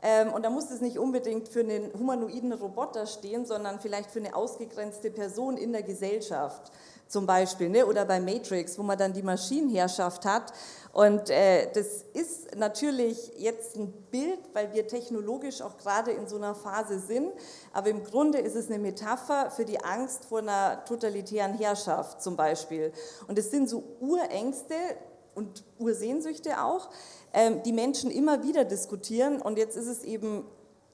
ähm, und da muss es nicht unbedingt für einen humanoiden Roboter stehen, sondern vielleicht für eine ausgegrenzte Person in der Gesellschaft zum Beispiel. Ne? Oder bei Matrix, wo man dann die Maschinenherrschaft hat. Und äh, das ist natürlich jetzt ein Bild, weil wir technologisch auch gerade in so einer Phase sind. Aber im Grunde ist es eine Metapher für die Angst vor einer totalitären Herrschaft zum Beispiel. Und es sind so Urängste und Ursehnsüchte auch, ähm, die Menschen immer wieder diskutieren und jetzt ist es eben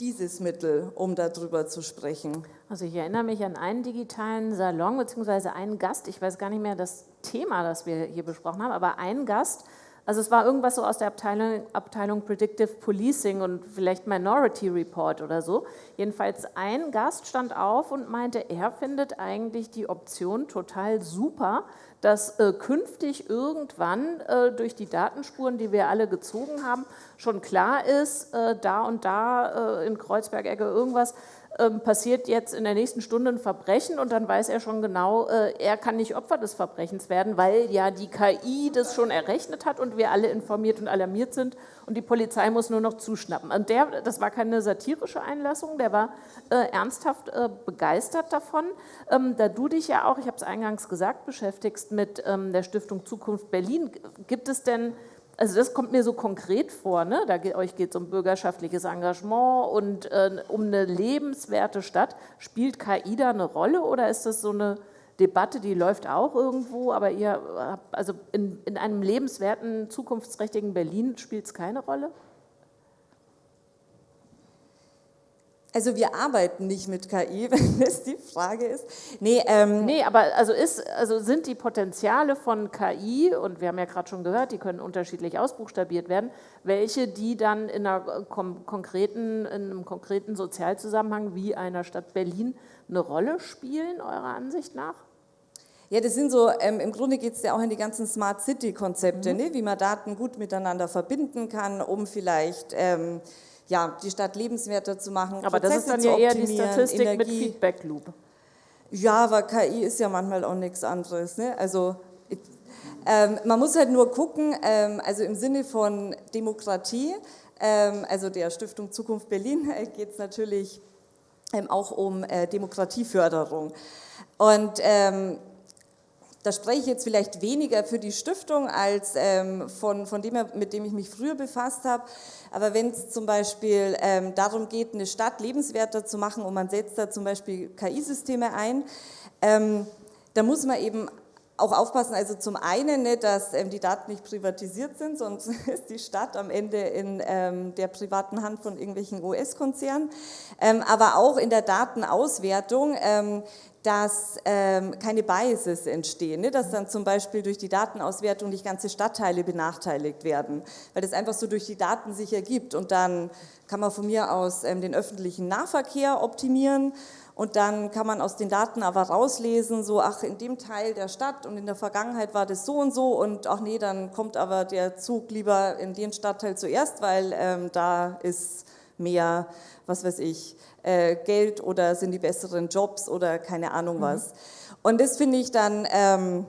dieses Mittel, um darüber zu sprechen. Also ich erinnere mich an einen digitalen Salon bzw. einen Gast, ich weiß gar nicht mehr das Thema, das wir hier besprochen haben, aber ein Gast, also es war irgendwas so aus der Abteilung, Abteilung Predictive Policing und vielleicht Minority Report oder so. Jedenfalls ein Gast stand auf und meinte, er findet eigentlich die Option total super, dass äh, künftig irgendwann äh, durch die Datenspuren, die wir alle gezogen haben, schon klar ist, äh, da und da äh, in Kreuzberg-Ecke irgendwas ähm, passiert jetzt in der nächsten Stunde ein Verbrechen und dann weiß er schon genau, äh, er kann nicht Opfer des Verbrechens werden, weil ja die KI das schon errechnet hat und wir alle informiert und alarmiert sind und die Polizei muss nur noch zuschnappen. Und der, das war keine satirische Einlassung, der war äh, ernsthaft äh, begeistert davon. Ähm, da du dich ja auch, ich habe es eingangs gesagt, beschäftigst mit ähm, der Stiftung Zukunft Berlin, gibt es denn also das kommt mir so konkret vor, ne? da geht, euch geht es um bürgerschaftliches Engagement und äh, um eine lebenswerte Stadt. Spielt KI da eine Rolle oder ist das so eine Debatte, die läuft auch irgendwo, aber ihr also in, in einem lebenswerten, zukunftsträchtigen Berlin spielt es keine Rolle? Also wir arbeiten nicht mit KI, wenn das die Frage ist. Nee, ähm nee aber also, ist, also sind die Potenziale von KI, und wir haben ja gerade schon gehört, die können unterschiedlich ausbuchstabiert werden, welche die dann in, einer konkreten, in einem konkreten Sozialzusammenhang wie einer Stadt Berlin eine Rolle spielen, eurer Ansicht nach? Ja, das sind so, ähm, im Grunde geht es ja auch in die ganzen Smart City-Konzepte, mhm. ne? wie man Daten gut miteinander verbinden kann, um vielleicht... Ähm, ja, die Stadt lebenswerter zu machen. Aber Prozesse das ist dann ja eher die Statistik Energie. mit Feedback Loop. Ja, aber KI ist ja manchmal auch nichts anderes. Ne? Also ähm, man muss halt nur gucken, ähm, also im Sinne von Demokratie, ähm, also der Stiftung Zukunft Berlin äh, geht es natürlich ähm, auch um äh, Demokratieförderung. Und ähm, da spreche ich jetzt vielleicht weniger für die Stiftung als ähm, von, von dem, mit dem ich mich früher befasst habe. Aber wenn es zum Beispiel ähm, darum geht, eine Stadt lebenswerter zu machen und man setzt da zum Beispiel KI-Systeme ein, ähm, da muss man eben auch aufpassen, also zum einen, ne, dass ähm, die Daten nicht privatisiert sind, sonst ist die Stadt am Ende in ähm, der privaten Hand von irgendwelchen US-Konzernen, ähm, aber auch in der Datenauswertung ähm, dass ähm, keine Biases entstehen, ne? dass dann zum Beispiel durch die Datenauswertung nicht ganze Stadtteile benachteiligt werden, weil das einfach so durch die Daten sich ergibt und dann kann man von mir aus ähm, den öffentlichen Nahverkehr optimieren und dann kann man aus den Daten aber rauslesen, so ach in dem Teil der Stadt und in der Vergangenheit war das so und so und ach nee, dann kommt aber der Zug lieber in den Stadtteil zuerst, weil ähm, da ist mehr, was weiß ich, äh, Geld oder sind die besseren Jobs oder keine Ahnung mhm. was. Und das finde ich dann, ähm,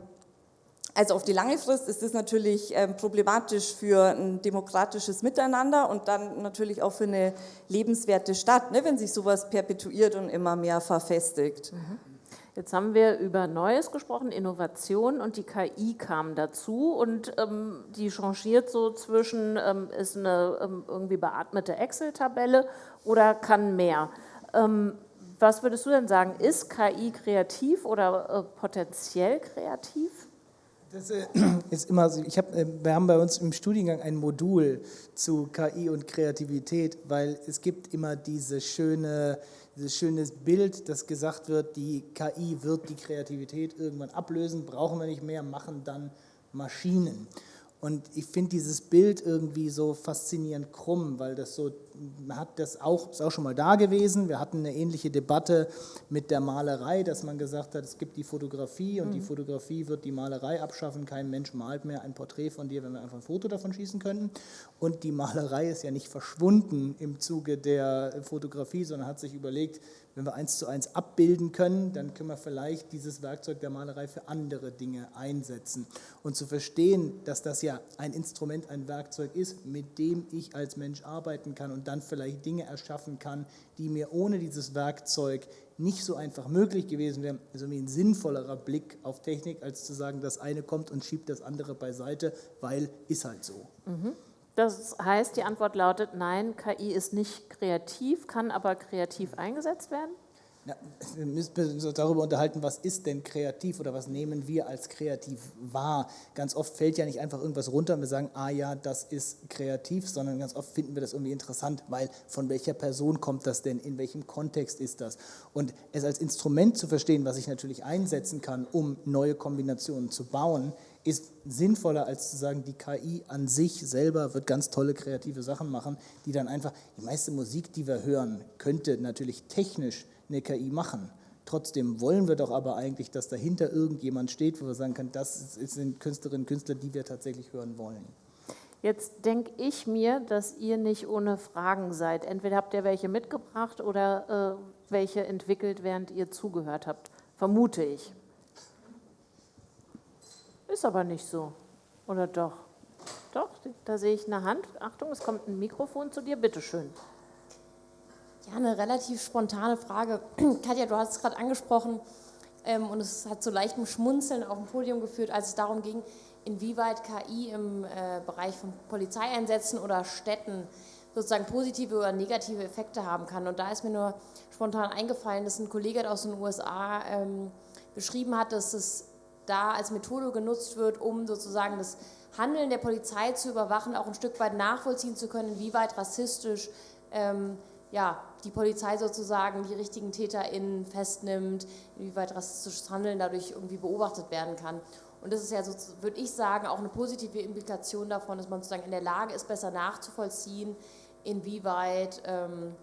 also auf die lange Frist ist das natürlich ähm, problematisch für ein demokratisches Miteinander und dann natürlich auch für eine lebenswerte Stadt, ne, wenn sich sowas perpetuiert und immer mehr verfestigt. Mhm. Jetzt haben wir über Neues gesprochen, Innovation und die KI kam dazu und ähm, die changiert so zwischen, ähm, ist eine ähm, irgendwie beatmete Excel-Tabelle oder kann mehr. Ähm, was würdest du denn sagen, ist KI kreativ oder äh, potenziell kreativ? Das äh, ist immer so. Ich hab, äh, wir haben bei uns im Studiengang ein Modul zu KI und Kreativität, weil es gibt immer diese schöne dieses schöne Bild, dass gesagt wird, die KI wird die Kreativität irgendwann ablösen, brauchen wir nicht mehr, machen dann Maschinen. Und ich finde dieses Bild irgendwie so faszinierend krumm, weil das so, hat das auch, ist auch schon mal da gewesen. Wir hatten eine ähnliche Debatte mit der Malerei, dass man gesagt hat, es gibt die Fotografie und mhm. die Fotografie wird die Malerei abschaffen. Kein Mensch malt mehr ein Porträt von dir, wenn wir einfach ein Foto davon schießen könnten. Und die Malerei ist ja nicht verschwunden im Zuge der Fotografie, sondern hat sich überlegt, wenn wir eins zu eins abbilden können, dann können wir vielleicht dieses Werkzeug der Malerei für andere Dinge einsetzen. Und zu verstehen, dass das ja ein Instrument, ein Werkzeug ist, mit dem ich als Mensch arbeiten kann und dann vielleicht Dinge erschaffen kann, die mir ohne dieses Werkzeug nicht so einfach möglich gewesen wären, irgendwie ein sinnvollerer Blick auf Technik, als zu sagen, das eine kommt und schiebt das andere beiseite, weil ist halt so. Mhm. Das heißt, die Antwort lautet, nein, KI ist nicht kreativ, kann aber kreativ eingesetzt werden? Ja, wir müssen uns darüber unterhalten, was ist denn kreativ oder was nehmen wir als kreativ wahr. Ganz oft fällt ja nicht einfach irgendwas runter und wir sagen, ah ja, das ist kreativ, sondern ganz oft finden wir das irgendwie interessant, weil von welcher Person kommt das denn, in welchem Kontext ist das. Und es als Instrument zu verstehen, was ich natürlich einsetzen kann, um neue Kombinationen zu bauen, ist sinnvoller, als zu sagen, die KI an sich selber wird ganz tolle kreative Sachen machen, die dann einfach, die meiste Musik, die wir hören, könnte natürlich technisch eine KI machen. Trotzdem wollen wir doch aber eigentlich, dass dahinter irgendjemand steht, wo wir sagen können, das sind Künstlerinnen und Künstler, die wir tatsächlich hören wollen. Jetzt denke ich mir, dass ihr nicht ohne Fragen seid. Entweder habt ihr welche mitgebracht oder äh, welche entwickelt, während ihr zugehört habt. Vermute ich. Ist aber nicht so. Oder doch? Doch, da sehe ich eine Hand. Achtung, es kommt ein Mikrofon zu dir. Bitte schön. Ja, eine relativ spontane Frage. Katja, du hast es gerade angesprochen ähm, und es hat zu leichtem Schmunzeln auf dem Podium geführt, als es darum ging, inwieweit KI im äh, Bereich von Polizeieinsätzen oder Städten sozusagen positive oder negative Effekte haben kann. Und da ist mir nur spontan eingefallen, dass ein Kollege aus den USA ähm, beschrieben hat, dass es da als Methode genutzt wird, um sozusagen das Handeln der Polizei zu überwachen, auch ein Stück weit nachvollziehen zu können, wie weit rassistisch ähm, ja, die Polizei sozusagen die richtigen TäterInnen festnimmt, inwieweit rassistisches Handeln dadurch irgendwie beobachtet werden kann. Und das ist ja, so, würde ich sagen, auch eine positive Implikation davon, dass man sozusagen in der Lage ist, besser nachzuvollziehen, inwieweit ähm,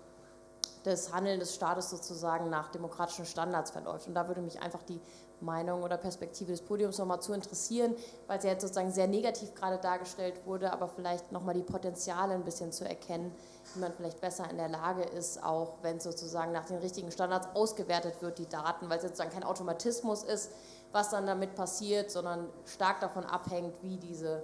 das Handeln des Staates sozusagen nach demokratischen Standards verläuft. Und da würde mich einfach die Meinung oder Perspektive des Podiums nochmal zu interessieren, weil sie jetzt sozusagen sehr negativ gerade dargestellt wurde, aber vielleicht nochmal die Potenziale ein bisschen zu erkennen, wie man vielleicht besser in der Lage ist, auch wenn sozusagen nach den richtigen Standards ausgewertet wird, die Daten, weil es sozusagen kein Automatismus ist, was dann damit passiert, sondern stark davon abhängt, wie diese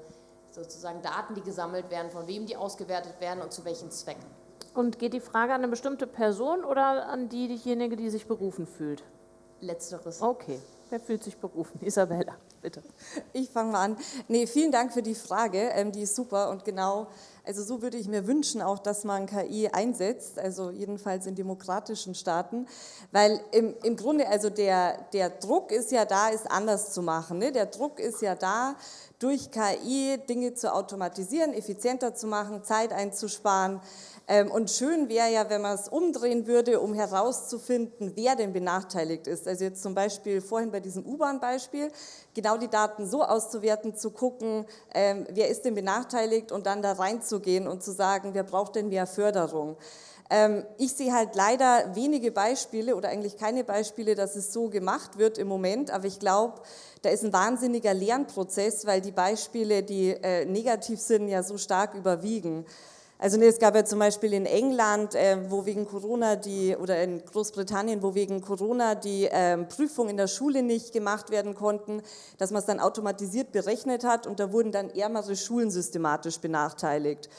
sozusagen Daten, die gesammelt werden, von wem die ausgewertet werden und zu welchen Zwecken. Und geht die Frage an eine bestimmte Person oder an diejenige, die sich berufen fühlt? Letzteres. Okay. Wer fühlt sich berufen? Isabella, bitte. Ich fange mal an. Nee, vielen Dank für die Frage, ähm, die ist super und genau, also so würde ich mir wünschen auch, dass man KI einsetzt, also jedenfalls in demokratischen Staaten, weil im, im Grunde, also der, der Druck ist ja da, es anders zu machen. Ne? Der Druck ist ja da, durch KI Dinge zu automatisieren, effizienter zu machen, Zeit einzusparen, und schön wäre ja, wenn man es umdrehen würde, um herauszufinden, wer denn benachteiligt ist. Also jetzt zum Beispiel vorhin bei diesem U-Bahn-Beispiel, genau die Daten so auszuwerten, zu gucken, ähm, wer ist denn benachteiligt und dann da reinzugehen und zu sagen, wer braucht denn mehr Förderung. Ähm, ich sehe halt leider wenige Beispiele oder eigentlich keine Beispiele, dass es so gemacht wird im Moment, aber ich glaube, da ist ein wahnsinniger Lernprozess, weil die Beispiele, die äh, negativ sind, ja so stark überwiegen. Also es gab ja zum Beispiel in England, äh, wo wegen Corona die, oder in Großbritannien, wo wegen Corona die ähm, Prüfungen in der Schule nicht gemacht werden konnten, dass man es dann automatisiert berechnet hat und da wurden dann ärmere Schulen systematisch benachteiligt.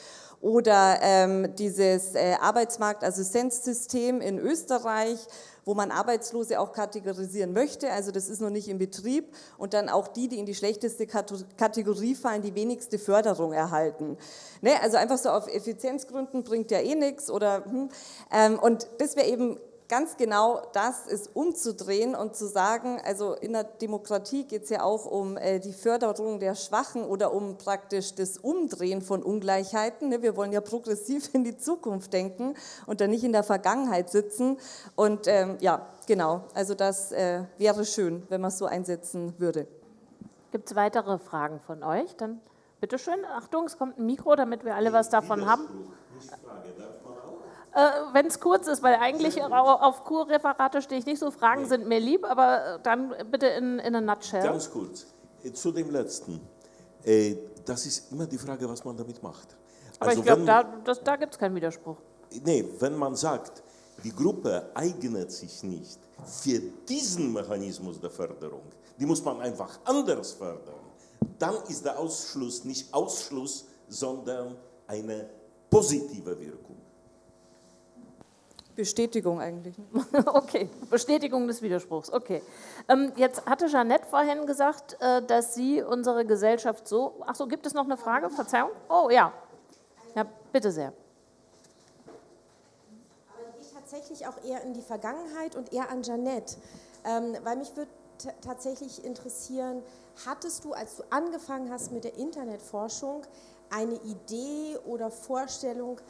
Oder ähm, dieses äh, Arbeitsmarktassistenzsystem in Österreich, wo man Arbeitslose auch kategorisieren möchte. Also das ist noch nicht in Betrieb. Und dann auch die, die in die schlechteste Kategorie fallen, die wenigste Förderung erhalten. Ne? Also einfach so auf Effizienzgründen bringt ja eh nichts. Oder, hm. ähm, und das wäre eben ganz genau das ist umzudrehen und zu sagen, also in der Demokratie geht es ja auch um äh, die Förderung der Schwachen oder um praktisch das Umdrehen von Ungleichheiten. Ne? Wir wollen ja progressiv in die Zukunft denken und dann nicht in der Vergangenheit sitzen. Und ähm, ja, genau, also das äh, wäre schön, wenn man es so einsetzen würde. Gibt es weitere Fragen von euch? Dann Bitte schön, Achtung, es kommt ein Mikro, damit wir alle was davon haben. Äh, Wenn es kurz ist, weil eigentlich auf Kurreferate stehe ich nicht so, Fragen sind mir lieb, aber dann bitte in, in a nutshell. Ganz kurz, äh, zu dem letzten. Äh, Das ist immer die Frage, was man damit macht. aber Also ich glaube, da, das- da gibt es keinen Widerspruch. Nee, wenn man sagt, die Gruppe eignet sich nicht für diesen Mechanismus der Förderung, die muss man einfach anders fördern, dann ist der Ausschluss nicht Ausschluss, sondern eine positive Wirkung. Bestätigung eigentlich. Okay, Bestätigung des Widerspruchs. Okay. Ähm, jetzt hatte Jeanette vorhin gesagt, äh, dass sie unsere Gesellschaft so. Ach so, gibt es noch eine Frage? Verzeihung? Oh ja. Ja, bitte sehr. Aber ich tatsächlich auch eher in die Vergangenheit und eher an Janette, ähm, weil mich würde tatsächlich interessieren, hattest du, als du angefangen hast mit der Internetforschung, eine Idee oder Vorstellung,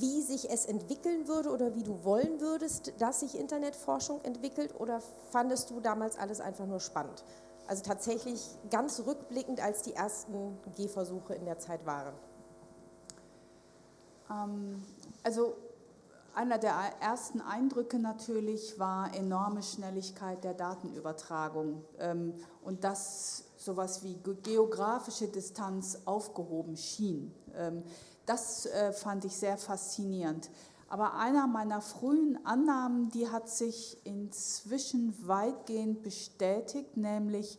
wie sich es entwickeln würde oder wie du wollen würdest, dass sich Internetforschung entwickelt oder fandest du damals alles einfach nur spannend? Also tatsächlich ganz rückblickend, als die ersten Gehversuche in der Zeit waren. Ähm, Also einer der ersten Eindrücke natürlich war enorme Schnelligkeit der Datenübertragung ähm, und dass sowas wie ge- geografische Distanz aufgehoben schien. Das äh, fand ich sehr faszinierend. Aber einer meiner frühen Annahmen, die hat sich inzwischen weitgehend bestätigt, nämlich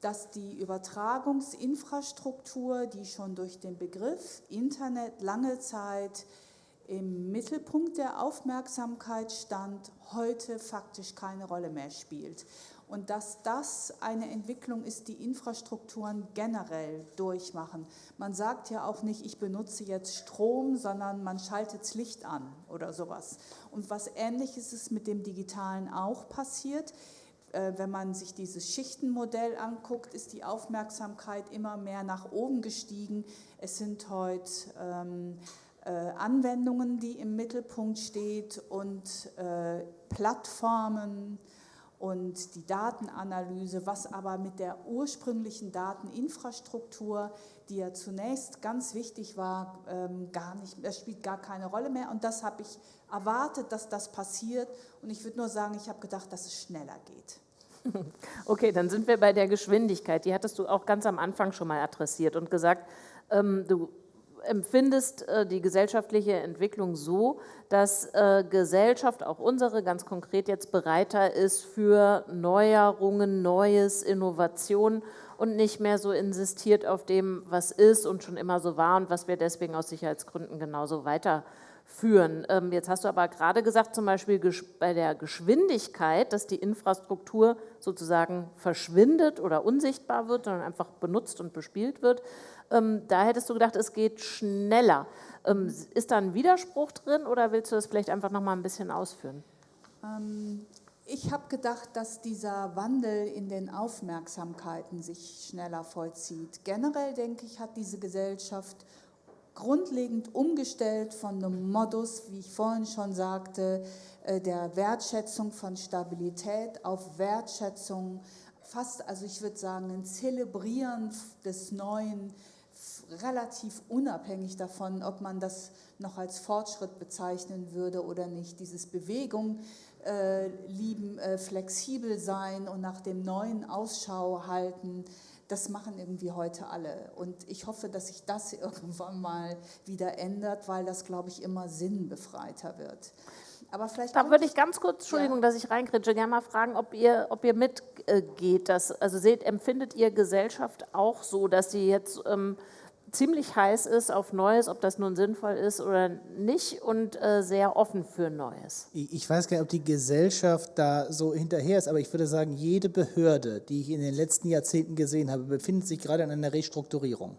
dass die Übertragungsinfrastruktur, die schon durch den Begriff Internet lange Zeit im Mittelpunkt der Aufmerksamkeit stand, heute faktisch keine Rolle mehr spielt. Und dass das eine Entwicklung ist, die Infrastrukturen generell durchmachen. Man sagt ja auch nicht, ich benutze jetzt Strom, sondern man schaltet das Licht an oder sowas. Und was Ähnliches ist mit dem Digitalen auch passiert. Äh, Wenn man sich dieses Schichtenmodell anguckt, ist die Aufmerksamkeit immer mehr nach oben gestiegen. Es sind heute ähm, äh, Anwendungen, die im Mittelpunkt steht und äh, Plattformen und die Datenanalyse, was aber mit der ursprünglichen Dateninfrastruktur, die ja zunächst ganz wichtig war, ähm, gar nicht, das spielt gar keine Rolle mehr. Und das habe ich erwartet, dass das passiert. Und ich würde nur sagen, ich habe gedacht, dass es schneller geht. Okay, dann sind wir bei der Geschwindigkeit. Die hattest du auch ganz am Anfang schon mal adressiert und gesagt, ähm, du empfindest äh, die gesellschaftliche Entwicklung so, dass äh, Gesellschaft, auch unsere ganz konkret jetzt bereiter ist für Neuerungen, Neues, Innovation und nicht mehr so insistiert auf dem, was ist und schon immer so war und was wir deswegen aus Sicherheitsgründen genauso weiterführen. Ähm, jetzt hast du aber gerade gesagt, zum Beispiel bei der Geschwindigkeit, dass die Infrastruktur sozusagen verschwindet oder unsichtbar wird, sondern einfach benutzt und bespielt wird. Ähm, da hättest du gedacht, es geht schneller. Ähm, ist da ein Widerspruch drin oder willst du das vielleicht einfach noch mal ein bisschen ausführen? Ähm, Ich habe gedacht, dass dieser Wandel in den Aufmerksamkeiten sich schneller vollzieht. Generell denke ich, hat diese Gesellschaft grundlegend umgestellt von einem Modus, wie ich vorhin schon sagte, äh, der Wertschätzung von Stabilität auf Wertschätzung, fast, also ich würde sagen, ein Zelebrieren des Neuen, relativ unabhängig davon, ob man das noch als Fortschritt bezeichnen würde oder nicht. Dieses Bewegung äh, lieben, äh, flexibel sein und nach dem Neuen Ausschau halten, das machen irgendwie heute alle. Und ich hoffe, dass sich das irgendwann mal wieder ändert, weil das, glaube ich, immer sinnbefreiter wird. Aber vielleicht Da würde ich ganz kurz, Entschuldigung, Ja. dass ich reinkritsche, gerne mal fragen, ob ihr, ob ihr mitgeht. Dass, also seht, empfindet ihr Gesellschaft auch so, dass sie jetzt ähm, ziemlich heiß ist auf Neues, ob das nun sinnvoll ist oder nicht und äh, sehr offen für Neues? Ich weiß gar nicht, ob die Gesellschaft da so hinterher ist, aber ich würde sagen, jede Behörde, die ich in den letzten Jahrzehnten gesehen habe, befindet sich gerade in einer Restrukturierung.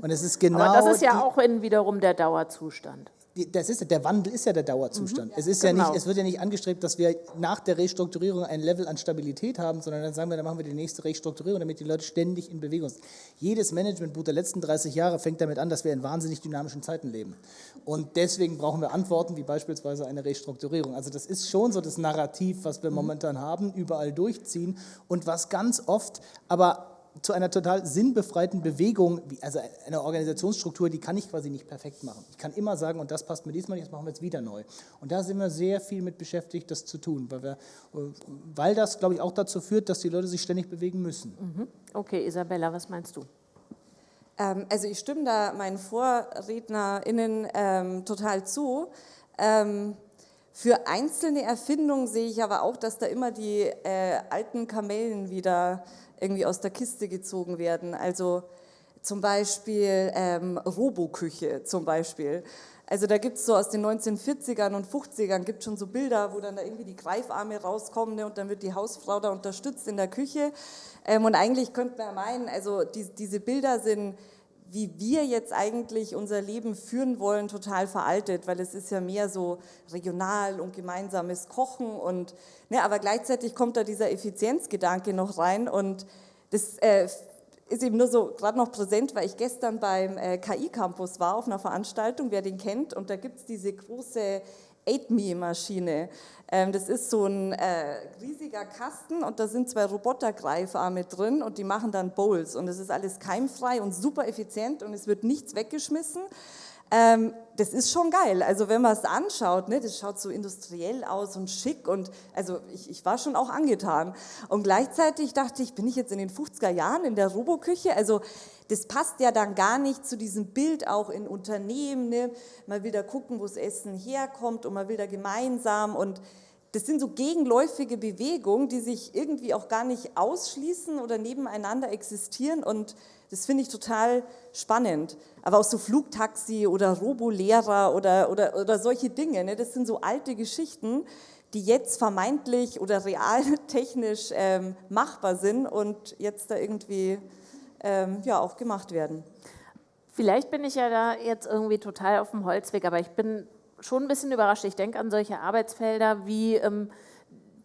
Und es ist genau. Aber das ist ja die, auch in wiederum der Dauerzustand. Das ist, der Wandel ist ja der Dauerzustand. es, ist ja genau. nicht, es wird ja nicht angestrebt, dass wir nach der Restrukturierung ein Level an Stabilität haben, sondern dann sagen wir, dann machen wir die nächste Restrukturierung, damit die Leute ständig in Bewegung sind. Jedes Managementbuch der letzten 30 Jahre fängt damit an, dass wir in wahnsinnig dynamischen Zeiten leben. Und deswegen brauchen wir Antworten, wie beispielsweise eine Restrukturierung. Also das ist schon so das Narrativ, was wir momentan haben, überall durchziehen und was ganz oft aber zu einer total sinnbefreiten Bewegung, also eine Organisationsstruktur, die kann ich quasi nicht perfekt machen. Ich kann immer sagen, und das passt mir diesmal nicht, das machen wir jetzt wieder neu. Und da sind wir sehr viel mit beschäftigt, das zu tun, weil, wir, weil das, glaube ich, auch dazu führt, dass die Leute sich ständig bewegen müssen. Mhm. Okay, Isabella, was meinst du? Ähm, also ich stimme da meinen VorrednerInnen ähm, total zu. Ähm, für einzelne Erfindungen sehe ich aber auch, dass da immer die äh, alten Kamellen wieder irgendwie aus der Kiste gezogen werden. Also zum Beispiel ähm, Roboküche zum Beispiel. Also da gibt es so aus den 1940ern und 50ern gibt schon so Bilder, wo dann da irgendwie die Greifarme rauskommen ne, und dann wird die Hausfrau da unterstützt in der Küche. Ähm, und eigentlich könnte man meinen, also die, diese Bilder sind wie wir jetzt eigentlich unser Leben führen wollen, total veraltet, weil es ist ja mehr so regional und gemeinsames Kochen und, ne, aber gleichzeitig kommt da dieser Effizienzgedanke noch rein und das äh, ist eben nur so gerade noch präsent, weil ich gestern beim äh, KI-Campus war auf einer Veranstaltung, wer den kennt, und da gibt es diese große 8Me-Maschine. Ähm, das ist so ein äh, riesiger Kasten und da sind zwei Robotergreifarme drin und die machen dann Bowls und es ist alles keimfrei und super effizient und es wird nichts weggeschmissen. Ähm, das ist schon geil. Also wenn man es anschaut, ne, das schaut so industriell aus und schick und also ich, ich war schon auch angetan. Und gleichzeitig dachte ich, bin ich jetzt in den 50er Jahren in der Roboküche? Also das passt ja dann gar nicht zu diesem Bild auch in Unternehmen. Ne? Man will da gucken, wo das Essen herkommt und man will da gemeinsam und das sind so gegenläufige Bewegungen, die sich irgendwie auch gar nicht ausschließen oder nebeneinander existieren und das finde ich total spannend. Aber auch so Flugtaxi oder Robolehrer oder, oder, oder solche Dinge, ne? das sind so alte Geschichten, die jetzt vermeintlich oder realtechnisch ähm, machbar sind und jetzt da irgendwie ähm, ja, auch gemacht werden. Vielleicht bin ich ja da jetzt irgendwie total auf dem Holzweg, aber ich bin schon ein bisschen überrascht. Ich denke an solche Arbeitsfelder wie ähm,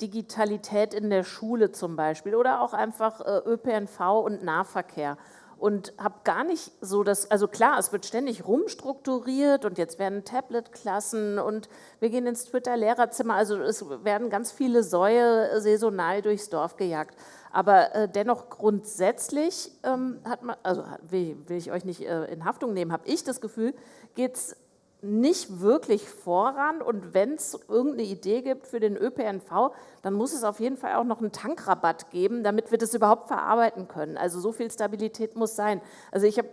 Digitalität in der Schule zum Beispiel oder auch einfach äh, ÖPNV und Nahverkehr und habe gar nicht so das, also klar, es wird ständig rumstrukturiert und jetzt werden Tablet-Klassen und wir gehen ins Twitter-Lehrerzimmer, also es werden ganz viele Säue saisonal durchs Dorf gejagt. Aber äh, dennoch grundsätzlich ähm, hat man, also will, will, ich euch nicht äh, in Haftung nehmen, habe ich das Gefühl, geht es nicht wirklich voran und wenn es irgendeine Idee gibt für den ÖPNV, dann muss es auf jeden Fall auch noch einen Tankrabatt geben, damit wir das überhaupt verarbeiten können. Also so viel Stabilität muss sein. Also ich habe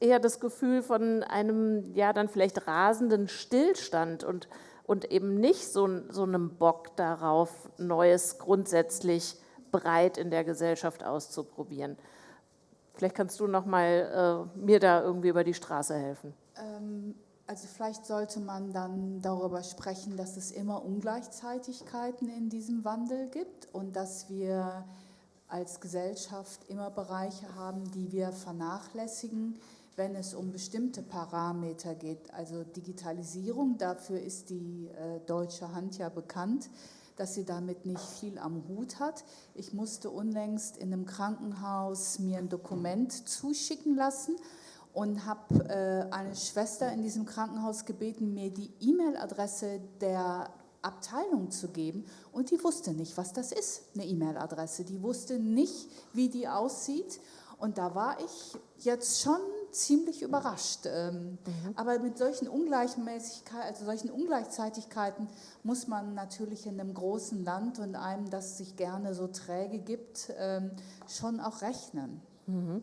äh, eher das Gefühl von einem, ja dann vielleicht rasenden Stillstand und, und eben nicht so, so einem Bock darauf, Neues grundsätzlich breit in der Gesellschaft auszuprobieren. Vielleicht kannst du noch mal äh, mir da irgendwie über die Straße helfen. Ähm, also vielleicht sollte man dann darüber sprechen, dass es immer Ungleichzeitigkeiten in diesem Wandel gibt und dass wir als Gesellschaft immer Bereiche haben, die wir vernachlässigen, wenn es um bestimmte Parameter geht. Also Digitalisierung, dafür ist die äh, deutsche Hand ja bekannt, dass sie damit nicht viel am Hut hat. Ich musste unlängst in einem Krankenhaus mir ein Dokument zuschicken lassen und habe äh, eine Schwester in diesem Krankenhaus gebeten, mir die E-Mail-Adresse der Abteilung zu geben und die wusste nicht, was das ist, eine E-Mail-Adresse. Die wusste nicht, wie die aussieht und da war ich jetzt schon ziemlich überrascht. Ähm, mhm. Aber mit solchen Ungleichmäßigkeiten, also solchen Ungleichzeitigkeiten muss man natürlich in einem großen Land und einem, das sich gerne so träge gibt, ähm, schon auch rechnen. Mhm.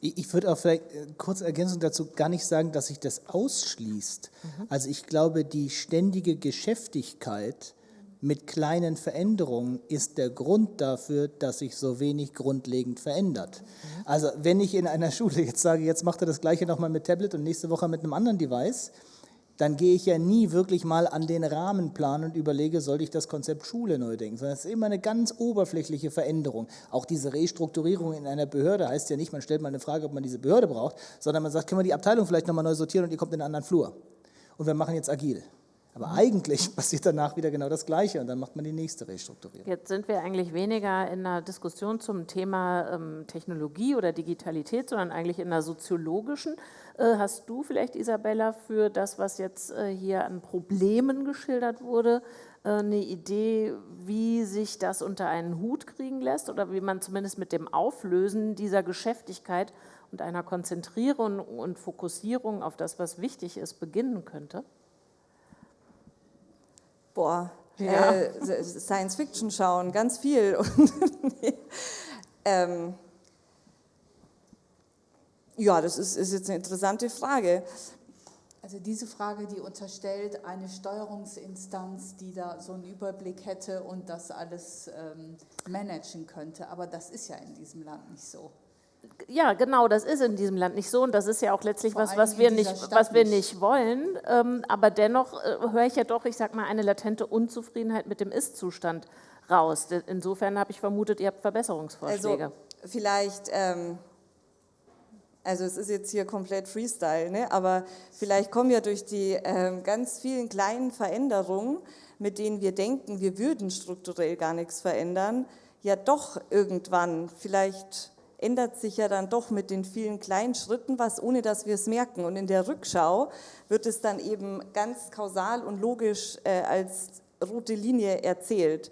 Ich würde auch vielleicht äh, kurz Ergänzung dazu gar nicht sagen, dass sich das ausschließt. Mhm. Also ich glaube, die ständige Geschäftigkeit mit kleinen Veränderungen ist der Grund dafür, dass sich so wenig grundlegend verändert. Mhm. Also wenn ich in einer Schule jetzt sage, jetzt macht er das gleiche nochmal mit Tablet und nächste Woche mit einem anderen Device, dann gehe ich ja nie wirklich mal an den Rahmenplan und überlege, sollte ich das Konzept Schule neu denken, sondern es ist immer eine ganz oberflächliche Veränderung. Auch diese Restrukturierung in einer Behörde heißt ja nicht, man stellt mal eine Frage, ob man diese Behörde braucht, sondern man sagt, können wir die Abteilung vielleicht nochmal neu sortieren und ihr kommt in einen anderen Flur. Und wir machen jetzt agil. Aber eigentlich passiert danach wieder genau das Gleiche und dann macht man die nächste Restrukturierung. Jetzt sind wir eigentlich weniger in einer Diskussion zum Thema ähm, Technologie oder Digitalität, sondern eigentlich in einer soziologischen. Äh, hast du vielleicht, Isabella, für das, was jetzt äh, hier an Problemen geschildert wurde, äh, eine Idee, wie sich das unter einen Hut kriegen lässt oder wie man zumindest mit dem Auflösen dieser Geschäftigkeit und einer Konzentrierung und Fokussierung auf das, was wichtig ist, beginnen könnte? Boah, ja. äh, Science Fiction schauen, ganz viel. ähm, ja, das ist, ist jetzt eine interessante Frage. Also diese Frage, die unterstellt eine Steuerungsinstanz, die da so einen Überblick hätte und das alles ähm, managen könnte. Aber das ist ja in diesem Land nicht so. Ja, genau, das ist in diesem Land nicht so und das ist ja auch letztlich Vor was, was wir nicht, was wir nicht wollen. Ähm, aber dennoch äh, höre ich ja doch, ich sag mal, eine latente Unzufriedenheit mit dem Ist-Zustand raus. Insofern habe ich vermutet, ihr habt Verbesserungsvorschläge. Also vielleicht ähm, also es ist jetzt hier komplett Freestyle, ne? aber vielleicht kommen ja durch die äh, ganz vielen kleinen Veränderungen, mit denen wir denken, wir würden strukturell gar nichts verändern, ja doch irgendwann, vielleicht ändert sich ja dann doch mit den vielen kleinen Schritten was, ohne dass wir es merken. Und in der Rückschau wird es dann eben ganz kausal und logisch äh, als rote Linie erzählt.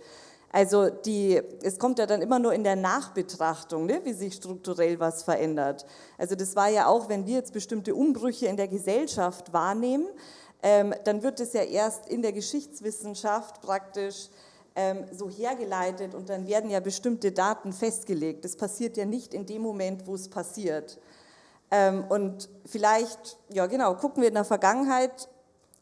Also die, es kommt ja dann immer nur in der Nachbetrachtung, ne, wie sich strukturell was verändert. Also das war ja auch, wenn wir jetzt bestimmte Umbrüche in der Gesellschaft wahrnehmen, ähm, dann wird es ja erst in der Geschichtswissenschaft praktisch so hergeleitet und dann werden ja bestimmte Daten festgelegt. Das passiert ja nicht in dem Moment, wo es passiert. Ähm, und vielleicht, ja genau, gucken wir in der Vergangenheit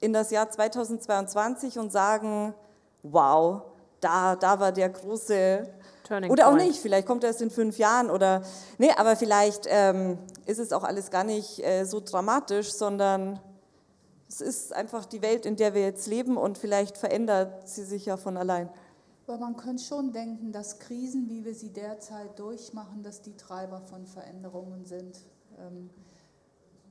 in das Jahr 2022 und sagen, wow, da, da war der große Turning oder auch Point. nicht, vielleicht kommt er erst in fünf Jahren oder, nee, aber vielleicht ähm, ist es auch alles gar nicht äh, so dramatisch, sondern es ist einfach die Welt, in der wir jetzt leben und vielleicht verändert sie sich ja von allein. Aber man könnte schon denken, dass Krisen, wie wir sie derzeit durchmachen, dass die Treiber von Veränderungen sind. Ähm,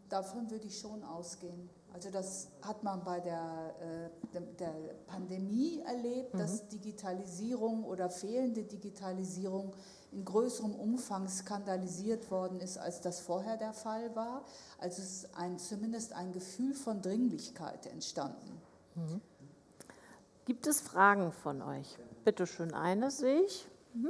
davon würde ich schon ausgehen. Also das hat man bei der, äh, der Pandemie erlebt, mhm. dass Digitalisierung oder fehlende Digitalisierung in größerem Umfang skandalisiert worden ist, als das vorher der Fall war. Also es ist ein, zumindest ein Gefühl von Dringlichkeit entstanden. Mhm. Gibt es Fragen von euch? Bitte schön, eine sehe ich. Mhm.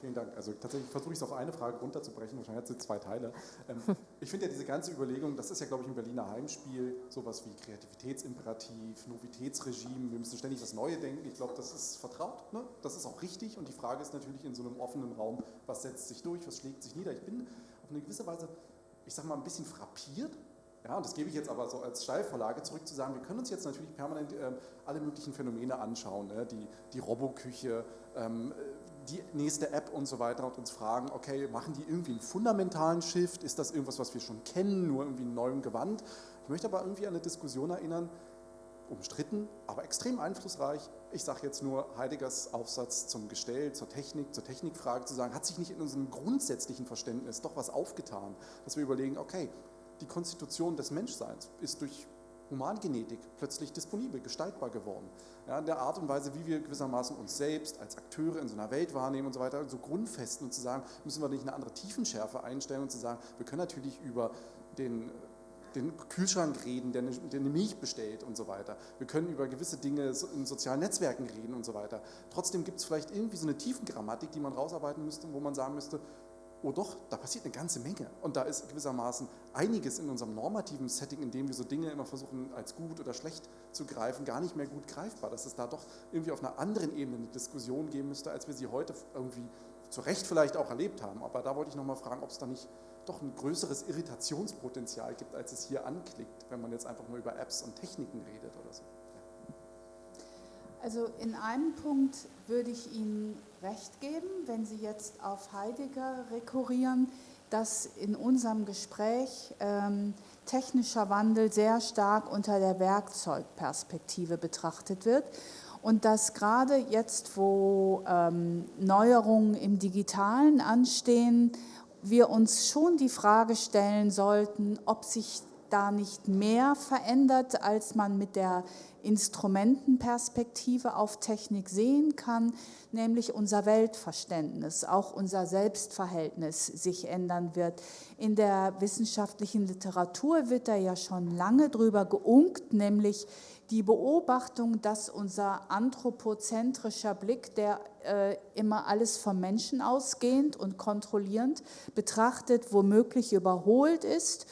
Vielen Dank. Also tatsächlich versuche ich es auf eine Frage runterzubrechen, wahrscheinlich hat es zwei Teile. Ähm, ich finde ja diese ganze Überlegung, das ist ja, glaube ich, ein Berliner Heimspiel, sowas wie Kreativitätsimperativ, Novitätsregime, wir müssen ständig das Neue denken. Ich glaube, das ist vertraut, ne? das ist auch richtig und die Frage ist natürlich in so einem offenen Raum, was setzt sich durch, was schlägt sich nieder. Ich bin auf eine gewisse Weise, ich sage mal, ein bisschen frappiert, ja, und das gebe ich jetzt aber so als Steilvorlage zurück zu sagen, wir können uns jetzt natürlich permanent äh, alle möglichen Phänomene anschauen, ne? die, die Roboküche, ähm, die nächste App und so weiter und uns fragen, okay, machen die irgendwie einen fundamentalen Shift? Ist das irgendwas, was wir schon kennen, nur irgendwie in neuem Gewand? Ich möchte aber irgendwie an eine Diskussion erinnern, umstritten, aber extrem einflussreich. Ich sage jetzt nur Heideggers Aufsatz zum Gestell, zur Technik, zur Technikfrage zu sagen, hat sich nicht in unserem grundsätzlichen Verständnis doch was aufgetan, dass wir überlegen, okay, die Konstitution des Menschseins ist durch Humangenetik plötzlich disponibel, gestaltbar geworden. Ja, in der Art und Weise, wie wir gewissermaßen uns selbst als Akteure in so einer Welt wahrnehmen und so weiter, so grundfesten und zu sagen, müssen wir nicht eine andere Tiefenschärfe einstellen und zu sagen, wir können natürlich über den, den Kühlschrank reden, der eine, der eine Milch bestellt und so weiter. Wir können über gewisse Dinge in sozialen Netzwerken reden und so weiter. Trotzdem gibt es vielleicht irgendwie so eine Tiefengrammatik, die man rausarbeiten müsste, wo man sagen müsste, oh doch, da passiert eine ganze Menge. Und da ist gewissermaßen einiges in unserem normativen Setting, in dem wir so Dinge immer versuchen, als gut oder schlecht zu greifen, gar nicht mehr gut greifbar. Dass es da doch irgendwie auf einer anderen Ebene eine Diskussion geben müsste, als wir sie heute irgendwie zu Recht vielleicht auch erlebt haben. Aber da wollte ich nochmal fragen, ob es da nicht doch ein größeres Irritationspotenzial gibt, als es hier anklickt, wenn man jetzt einfach nur über Apps und Techniken redet oder so. Also in einem Punkt würde ich Ihnen recht geben, wenn Sie jetzt auf Heidegger rekurrieren, dass in unserem Gespräch ähm, technischer Wandel sehr stark unter der Werkzeugperspektive betrachtet wird und dass gerade jetzt, wo ähm, Neuerungen im digitalen anstehen, wir uns schon die Frage stellen sollten, ob sich da nicht mehr verändert, als man mit der Instrumentenperspektive auf Technik sehen kann, nämlich unser Weltverständnis, auch unser Selbstverhältnis sich ändern wird. In der wissenschaftlichen Literatur wird da ja schon lange drüber geunkt, nämlich die Beobachtung, dass unser anthropozentrischer Blick, der äh, immer alles vom Menschen ausgehend und kontrollierend betrachtet, womöglich überholt ist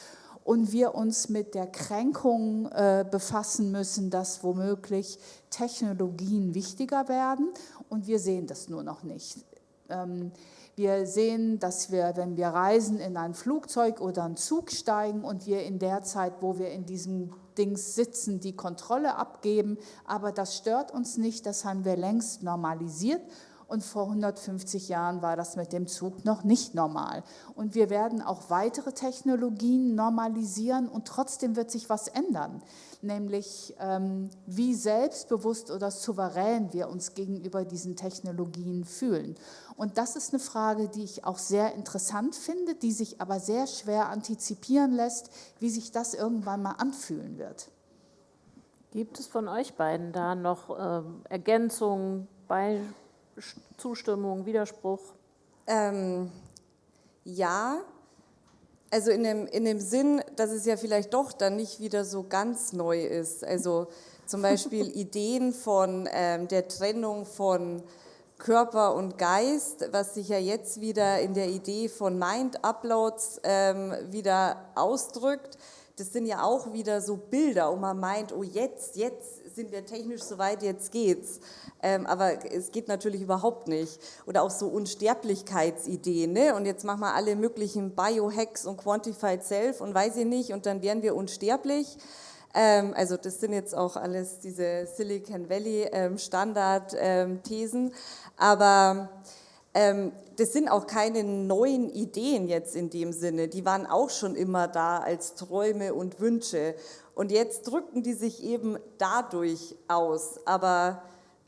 und wir uns mit der Kränkung äh, befassen müssen, dass womöglich Technologien wichtiger werden und wir sehen das nur noch nicht. Ähm, wir sehen, dass wir, wenn wir reisen, in ein Flugzeug oder einen Zug steigen und wir in der Zeit, wo wir in diesem Dings sitzen, die Kontrolle abgeben. Aber das stört uns nicht, das haben wir längst normalisiert und vor 150 Jahren war das mit dem Zug noch nicht normal. Und wir werden auch weitere Technologien normalisieren und trotzdem wird sich was ändern, nämlich ähm, wie selbstbewusst oder souverän wir uns gegenüber diesen Technologien fühlen. Und das ist eine Frage, die ich auch sehr interessant finde, die sich aber sehr schwer antizipieren lässt, wie sich das irgendwann mal anfühlen wird. Gibt es von euch beiden da noch äh, Ergänzungen, Beispiele? Zustimmung, Widerspruch? Ähm, ja, also in dem, in dem Sinn, dass es ja vielleicht doch dann nicht wieder so ganz neu ist. Also zum Beispiel Ideen von ähm, der Trennung von Körper und Geist, was sich ja jetzt wieder in der Idee von Mind-Uploads ähm, wieder ausdrückt. Das sind ja auch wieder so Bilder, und man meint, oh jetzt, jetzt sind wir technisch soweit, jetzt geht's. Ähm, aber es geht natürlich überhaupt nicht. Oder auch so Unsterblichkeitsideen. Ne? Und jetzt machen wir alle möglichen Biohacks und Quantified Self und weiß ich nicht, und dann wären wir unsterblich. Ähm, also das sind jetzt auch alles diese Silicon Valley ähm, Standard-Thesen. Ähm, aber das sind auch keine neuen Ideen jetzt in dem Sinne. Die waren auch schon immer da als Träume und Wünsche. Und jetzt drücken die sich eben dadurch aus. Aber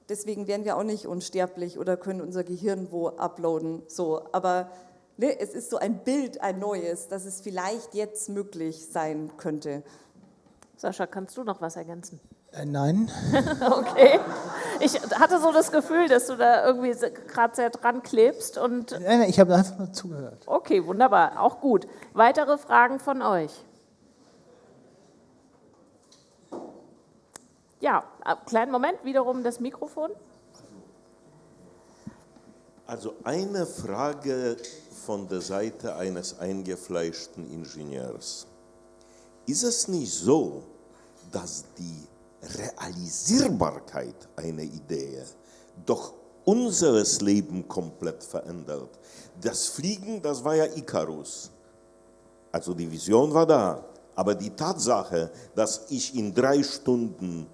deswegen werden wir auch nicht unsterblich oder können unser Gehirn wo uploaden. So, aber ne, es ist so ein Bild, ein neues, dass es vielleicht jetzt möglich sein könnte. Sascha, kannst du noch was ergänzen? Äh, nein. okay. Ich hatte so das Gefühl, dass du da irgendwie gerade sehr dran klebst. Und nein, nein, ich habe einfach nur zugehört. Okay, wunderbar. Auch gut. Weitere Fragen von euch? Ja, äh, kleinen Moment, wiederum das Mikrofon. Also eine Frage von der Seite eines eingefleischten Ingenieurs. Ist es nicht so, dass die Realisierbarkeit einer Idee doch unseres Leben komplett verändert? Das Fliegen, das war ja Icarus. Also die Vision war da. Aber die Tatsache, dass ich in drei Stunden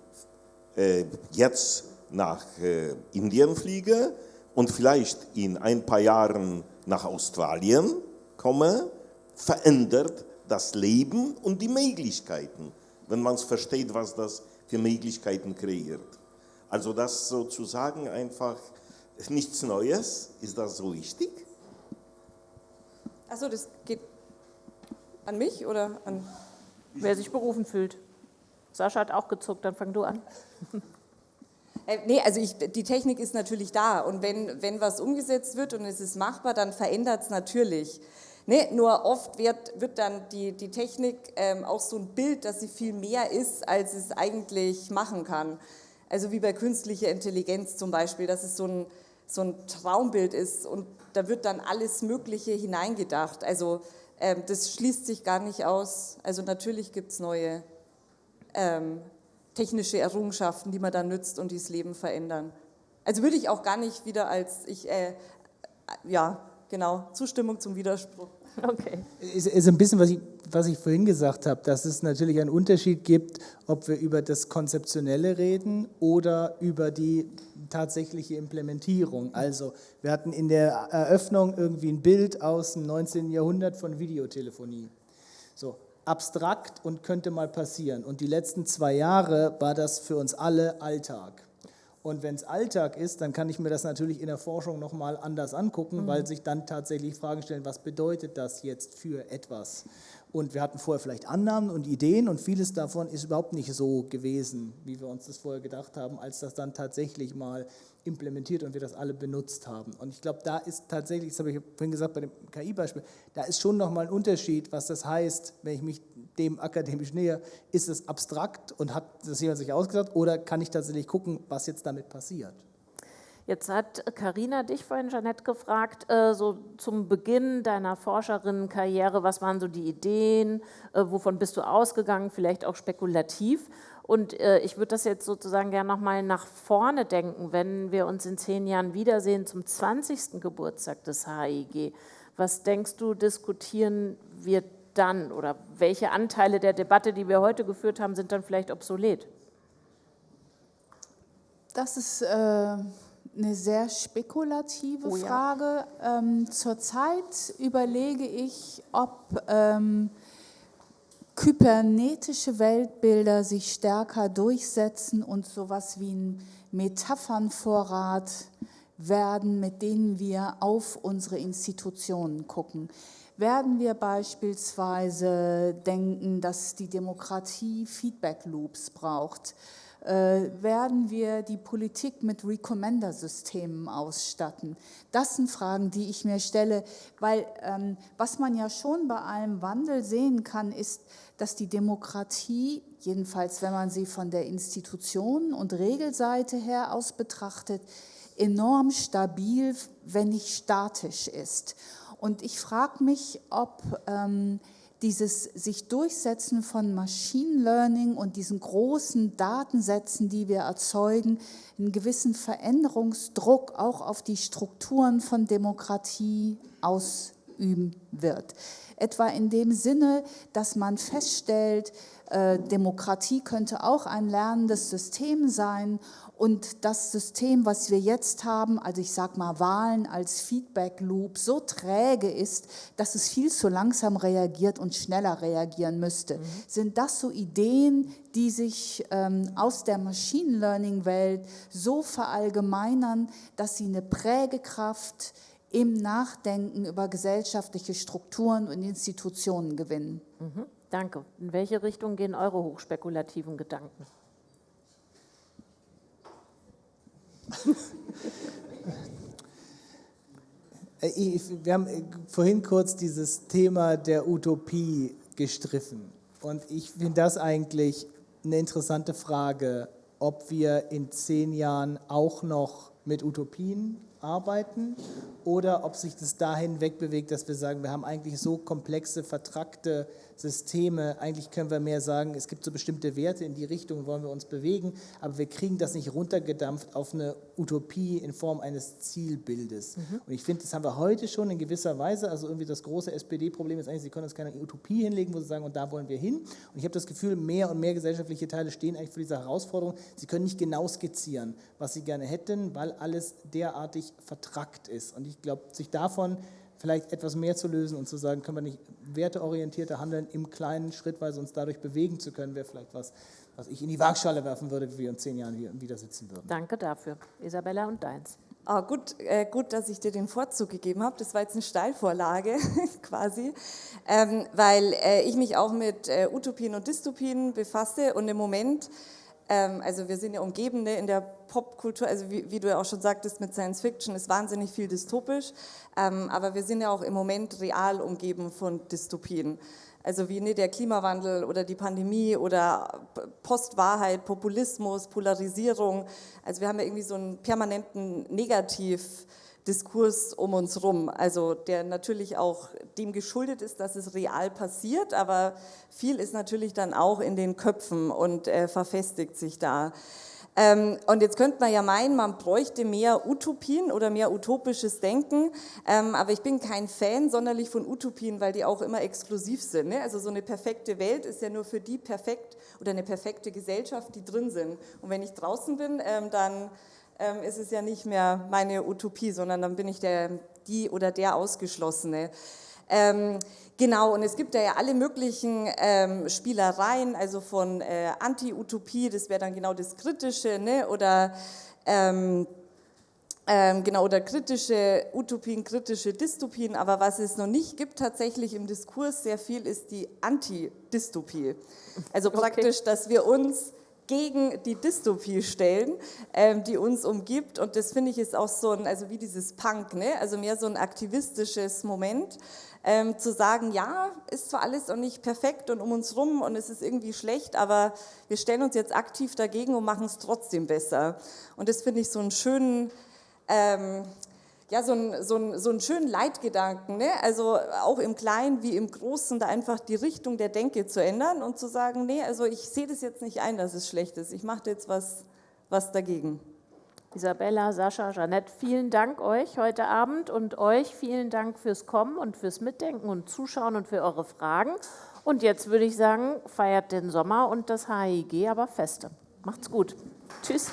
äh, jetzt nach äh, Indien fliege und vielleicht in ein paar Jahren nach Australien komme, verändert das Leben und die Möglichkeiten, wenn man es versteht, was das für Möglichkeiten kreiert. Also das sozusagen einfach nichts Neues, ist das so wichtig? Achso, das geht an mich oder an... Wer sich berufen fühlt. Sascha hat auch gezuckt, dann fang du an. Äh, nee, also ich, die Technik ist natürlich da und wenn, wenn was umgesetzt wird und es ist machbar, dann verändert es natürlich. Nee, nur oft wird, wird dann die, die Technik ähm, auch so ein Bild, dass sie viel mehr ist, als es eigentlich machen kann. Also wie bei künstlicher Intelligenz zum Beispiel, dass es so ein, so ein Traumbild ist und da wird dann alles Mögliche hineingedacht. Also ähm, das schließt sich gar nicht aus. Also natürlich gibt es neue ähm, technische Errungenschaften, die man dann nützt und die das Leben verändern. Also würde ich auch gar nicht wieder als, ich, äh, ja, genau, Zustimmung zum Widerspruch. Okay. Ist, ist ein bisschen, was ich, was ich vorhin gesagt habe, dass es natürlich einen Unterschied gibt, ob wir über das Konzeptionelle reden oder über die tatsächliche Implementierung. Also wir hatten in der Eröffnung irgendwie ein Bild aus dem 19. Jahrhundert von Videotelefonie. So, abstrakt und könnte mal passieren. Und die letzten zwei Jahre war das für uns alle Alltag. Und wenn es Alltag ist, dann kann ich mir das natürlich in der Forschung nochmal anders angucken, mhm. weil sich dann tatsächlich Fragen stellen, was bedeutet das jetzt für etwas? Und wir hatten vorher vielleicht Annahmen und Ideen und vieles davon ist überhaupt nicht so gewesen, wie wir uns das vorher gedacht haben, als das dann tatsächlich mal implementiert und wir das alle benutzt haben. Und ich glaube, da ist tatsächlich, das habe ich vorhin gesagt bei dem KI-Beispiel, da ist schon nochmal ein Unterschied, was das heißt, wenn ich mich dem akademisch näher, ist es abstrakt und hat das jemand sich ausgedacht oder kann ich tatsächlich gucken, was jetzt damit passiert? Jetzt hat Karina dich vorhin, Jeanette, gefragt, äh, so zum Beginn deiner Forscherinnenkarriere, was waren so die Ideen, äh, wovon bist du ausgegangen, vielleicht auch spekulativ. Und äh, ich würde das jetzt sozusagen gerne nochmal nach vorne denken, wenn wir uns in zehn Jahren wiedersehen zum 20. Geburtstag des HIG. Was denkst du, diskutieren wir dann oder welche Anteile der Debatte, die wir heute geführt haben, sind dann vielleicht obsolet? Das ist äh, eine sehr spekulative oh, Frage. Ja. Ähm, zurzeit überlege ich, ob ähm, kybernetische Weltbilder sich stärker durchsetzen und sowas wie ein Metaphernvorrat werden, mit denen wir auf unsere Institutionen gucken. Werden wir beispielsweise denken, dass die Demokratie Feedback-Loops braucht, werden wir die Politik mit Recommender-Systemen ausstatten? Das sind Fragen, die ich mir stelle, weil ähm, was man ja schon bei allem Wandel sehen kann, ist, dass die Demokratie, jedenfalls wenn man sie von der Institution- und Regelseite her aus betrachtet, enorm stabil, wenn nicht statisch ist. Und ich frage mich, ob ähm, dieses sich Durchsetzen von Machine Learning und diesen großen Datensätzen, die wir erzeugen, einen gewissen Veränderungsdruck auch auf die Strukturen von Demokratie ausüben wird. Etwa in dem Sinne, dass man feststellt, äh, Demokratie könnte auch ein lernendes System sein und das System, was wir jetzt haben, also ich sage mal Wahlen als Feedback Loop, so träge ist, dass es viel zu langsam reagiert und schneller reagieren müsste. Mhm. Sind das so Ideen, die sich ähm, aus der Machine Learning Welt so verallgemeinern, dass sie eine Prägekraft im Nachdenken über gesellschaftliche Strukturen und Institutionen gewinnen? Mhm. Danke. In welche Richtung gehen eure hochspekulativen Gedanken? Äh, wir haben äh, vorhin kurz dieses Thema der Utopie gestriffen. Und ich finde das eigentlich eine interessante Frage, ob wir in zehn Jahren auch noch mit Utopien arbeiten oder ob sich das dahin wegbewegt, dass wir sagen, wir haben eigentlich so komplexe, vertrackte Systeme. Eigentlich können wir mehr sagen, es gibt so bestimmte Werte, in die Richtung wollen wir uns bewegen, aber wir kriegen das nicht runtergedampft auf eine Utopie in Form eines Zielbildes. Mhm. Und ich finde, das haben wir heute schon in gewisser Weise. Also irgendwie das große SPD-Problem ist eigentlich, sie können uns keine Utopie hinlegen, wo sie sagen, und da wollen wir hin. Und ich habe das Gefühl, mehr und mehr gesellschaftliche Teile stehen eigentlich für diese Herausforderung. Sie können nicht genau skizzieren, was sie gerne hätten, weil alles derartig vertrackt ist. Und ich glaube, sich davon vielleicht etwas mehr zu lösen und zu sagen, können wir nicht werteorientierter handeln, im Kleinen schrittweise uns dadurch bewegen zu können, wäre vielleicht was, was ich in die Waagschale werfen würde, wie wir in zehn Jahren hier wieder sitzen würden. Danke dafür. Isabella und deins. Oh, gut, äh, gut, dass ich dir den Vorzug gegeben habe. Das war jetzt eine Steilvorlage quasi, ähm, weil äh, ich mich auch mit äh, Utopien und Dystopien befasse und im Moment also wir sind ja umgeben ne, in der Popkultur, also wie, wie, du ja auch schon sagtest, mit Science Fiction ist wahnsinnig viel dystopisch, ähm, aber wir sind ja auch im Moment real umgeben von Dystopien. Also wie ne, der Klimawandel oder die Pandemie oder Postwahrheit, Populismus, Polarisierung. Also wir haben ja irgendwie so einen permanenten Negativ- Diskurs um uns rum, also der natürlich auch dem geschuldet ist, dass es real passiert, aber viel ist natürlich dann auch in den Köpfen und äh, verfestigt sich da. Ähm, und jetzt könnte man ja meinen, man bräuchte mehr Utopien oder mehr utopisches Denken, ähm, aber ich bin kein Fan sonderlich von Utopien, weil die auch immer exklusiv sind. Ne? Also so eine perfekte Welt ist ja nur für die perfekt oder eine perfekte Gesellschaft, die drin sind. Und wenn ich draußen bin, ähm, dann ähm, ist es ja nicht mehr meine Utopie, sondern dann bin ich der, die oder der Ausgeschlossene. Ähm, genau, und es gibt da ja alle möglichen ähm, Spielereien, also von äh, Anti-Utopie, das wäre dann genau das Kritische, ne? oder ähm, Ähm, genau, oder kritische Utopien, kritische Dystopien. Aber was es noch nicht gibt tatsächlich im Diskurs sehr viel, ist die Antidystopie. Also praktisch, okay. dass wir uns gegen die Dystopie stellen, ähm, die uns umgibt. Und das finde ich ist auch so ein, also wie dieses Punk, ne? also mehr so ein aktivistisches Moment, ähm, zu sagen, ja, ist zwar alles noch nicht perfekt und um uns rum und es ist irgendwie schlecht, aber wir stellen uns jetzt aktiv dagegen und machen es trotzdem besser. Und das finde ich so einen schönen ähm, ja, so, ein, so, ein, so einen schönen Leitgedanken, ne? also auch im Kleinen wie im Großen, da einfach die Richtung der Denke zu ändern und zu sagen, nee, also ich sehe das jetzt nicht ein, dass es schlecht ist, ich mache jetzt was, was dagegen. Isabella, Sascha, Jeanette, vielen Dank euch heute Abend und euch vielen Dank fürs Kommen und fürs Mitdenken und Zuschauen und für eure Fragen. Und jetzt würde ich sagen, feiert den Sommer und das HIG aber feste. Macht's gut. Tschüss.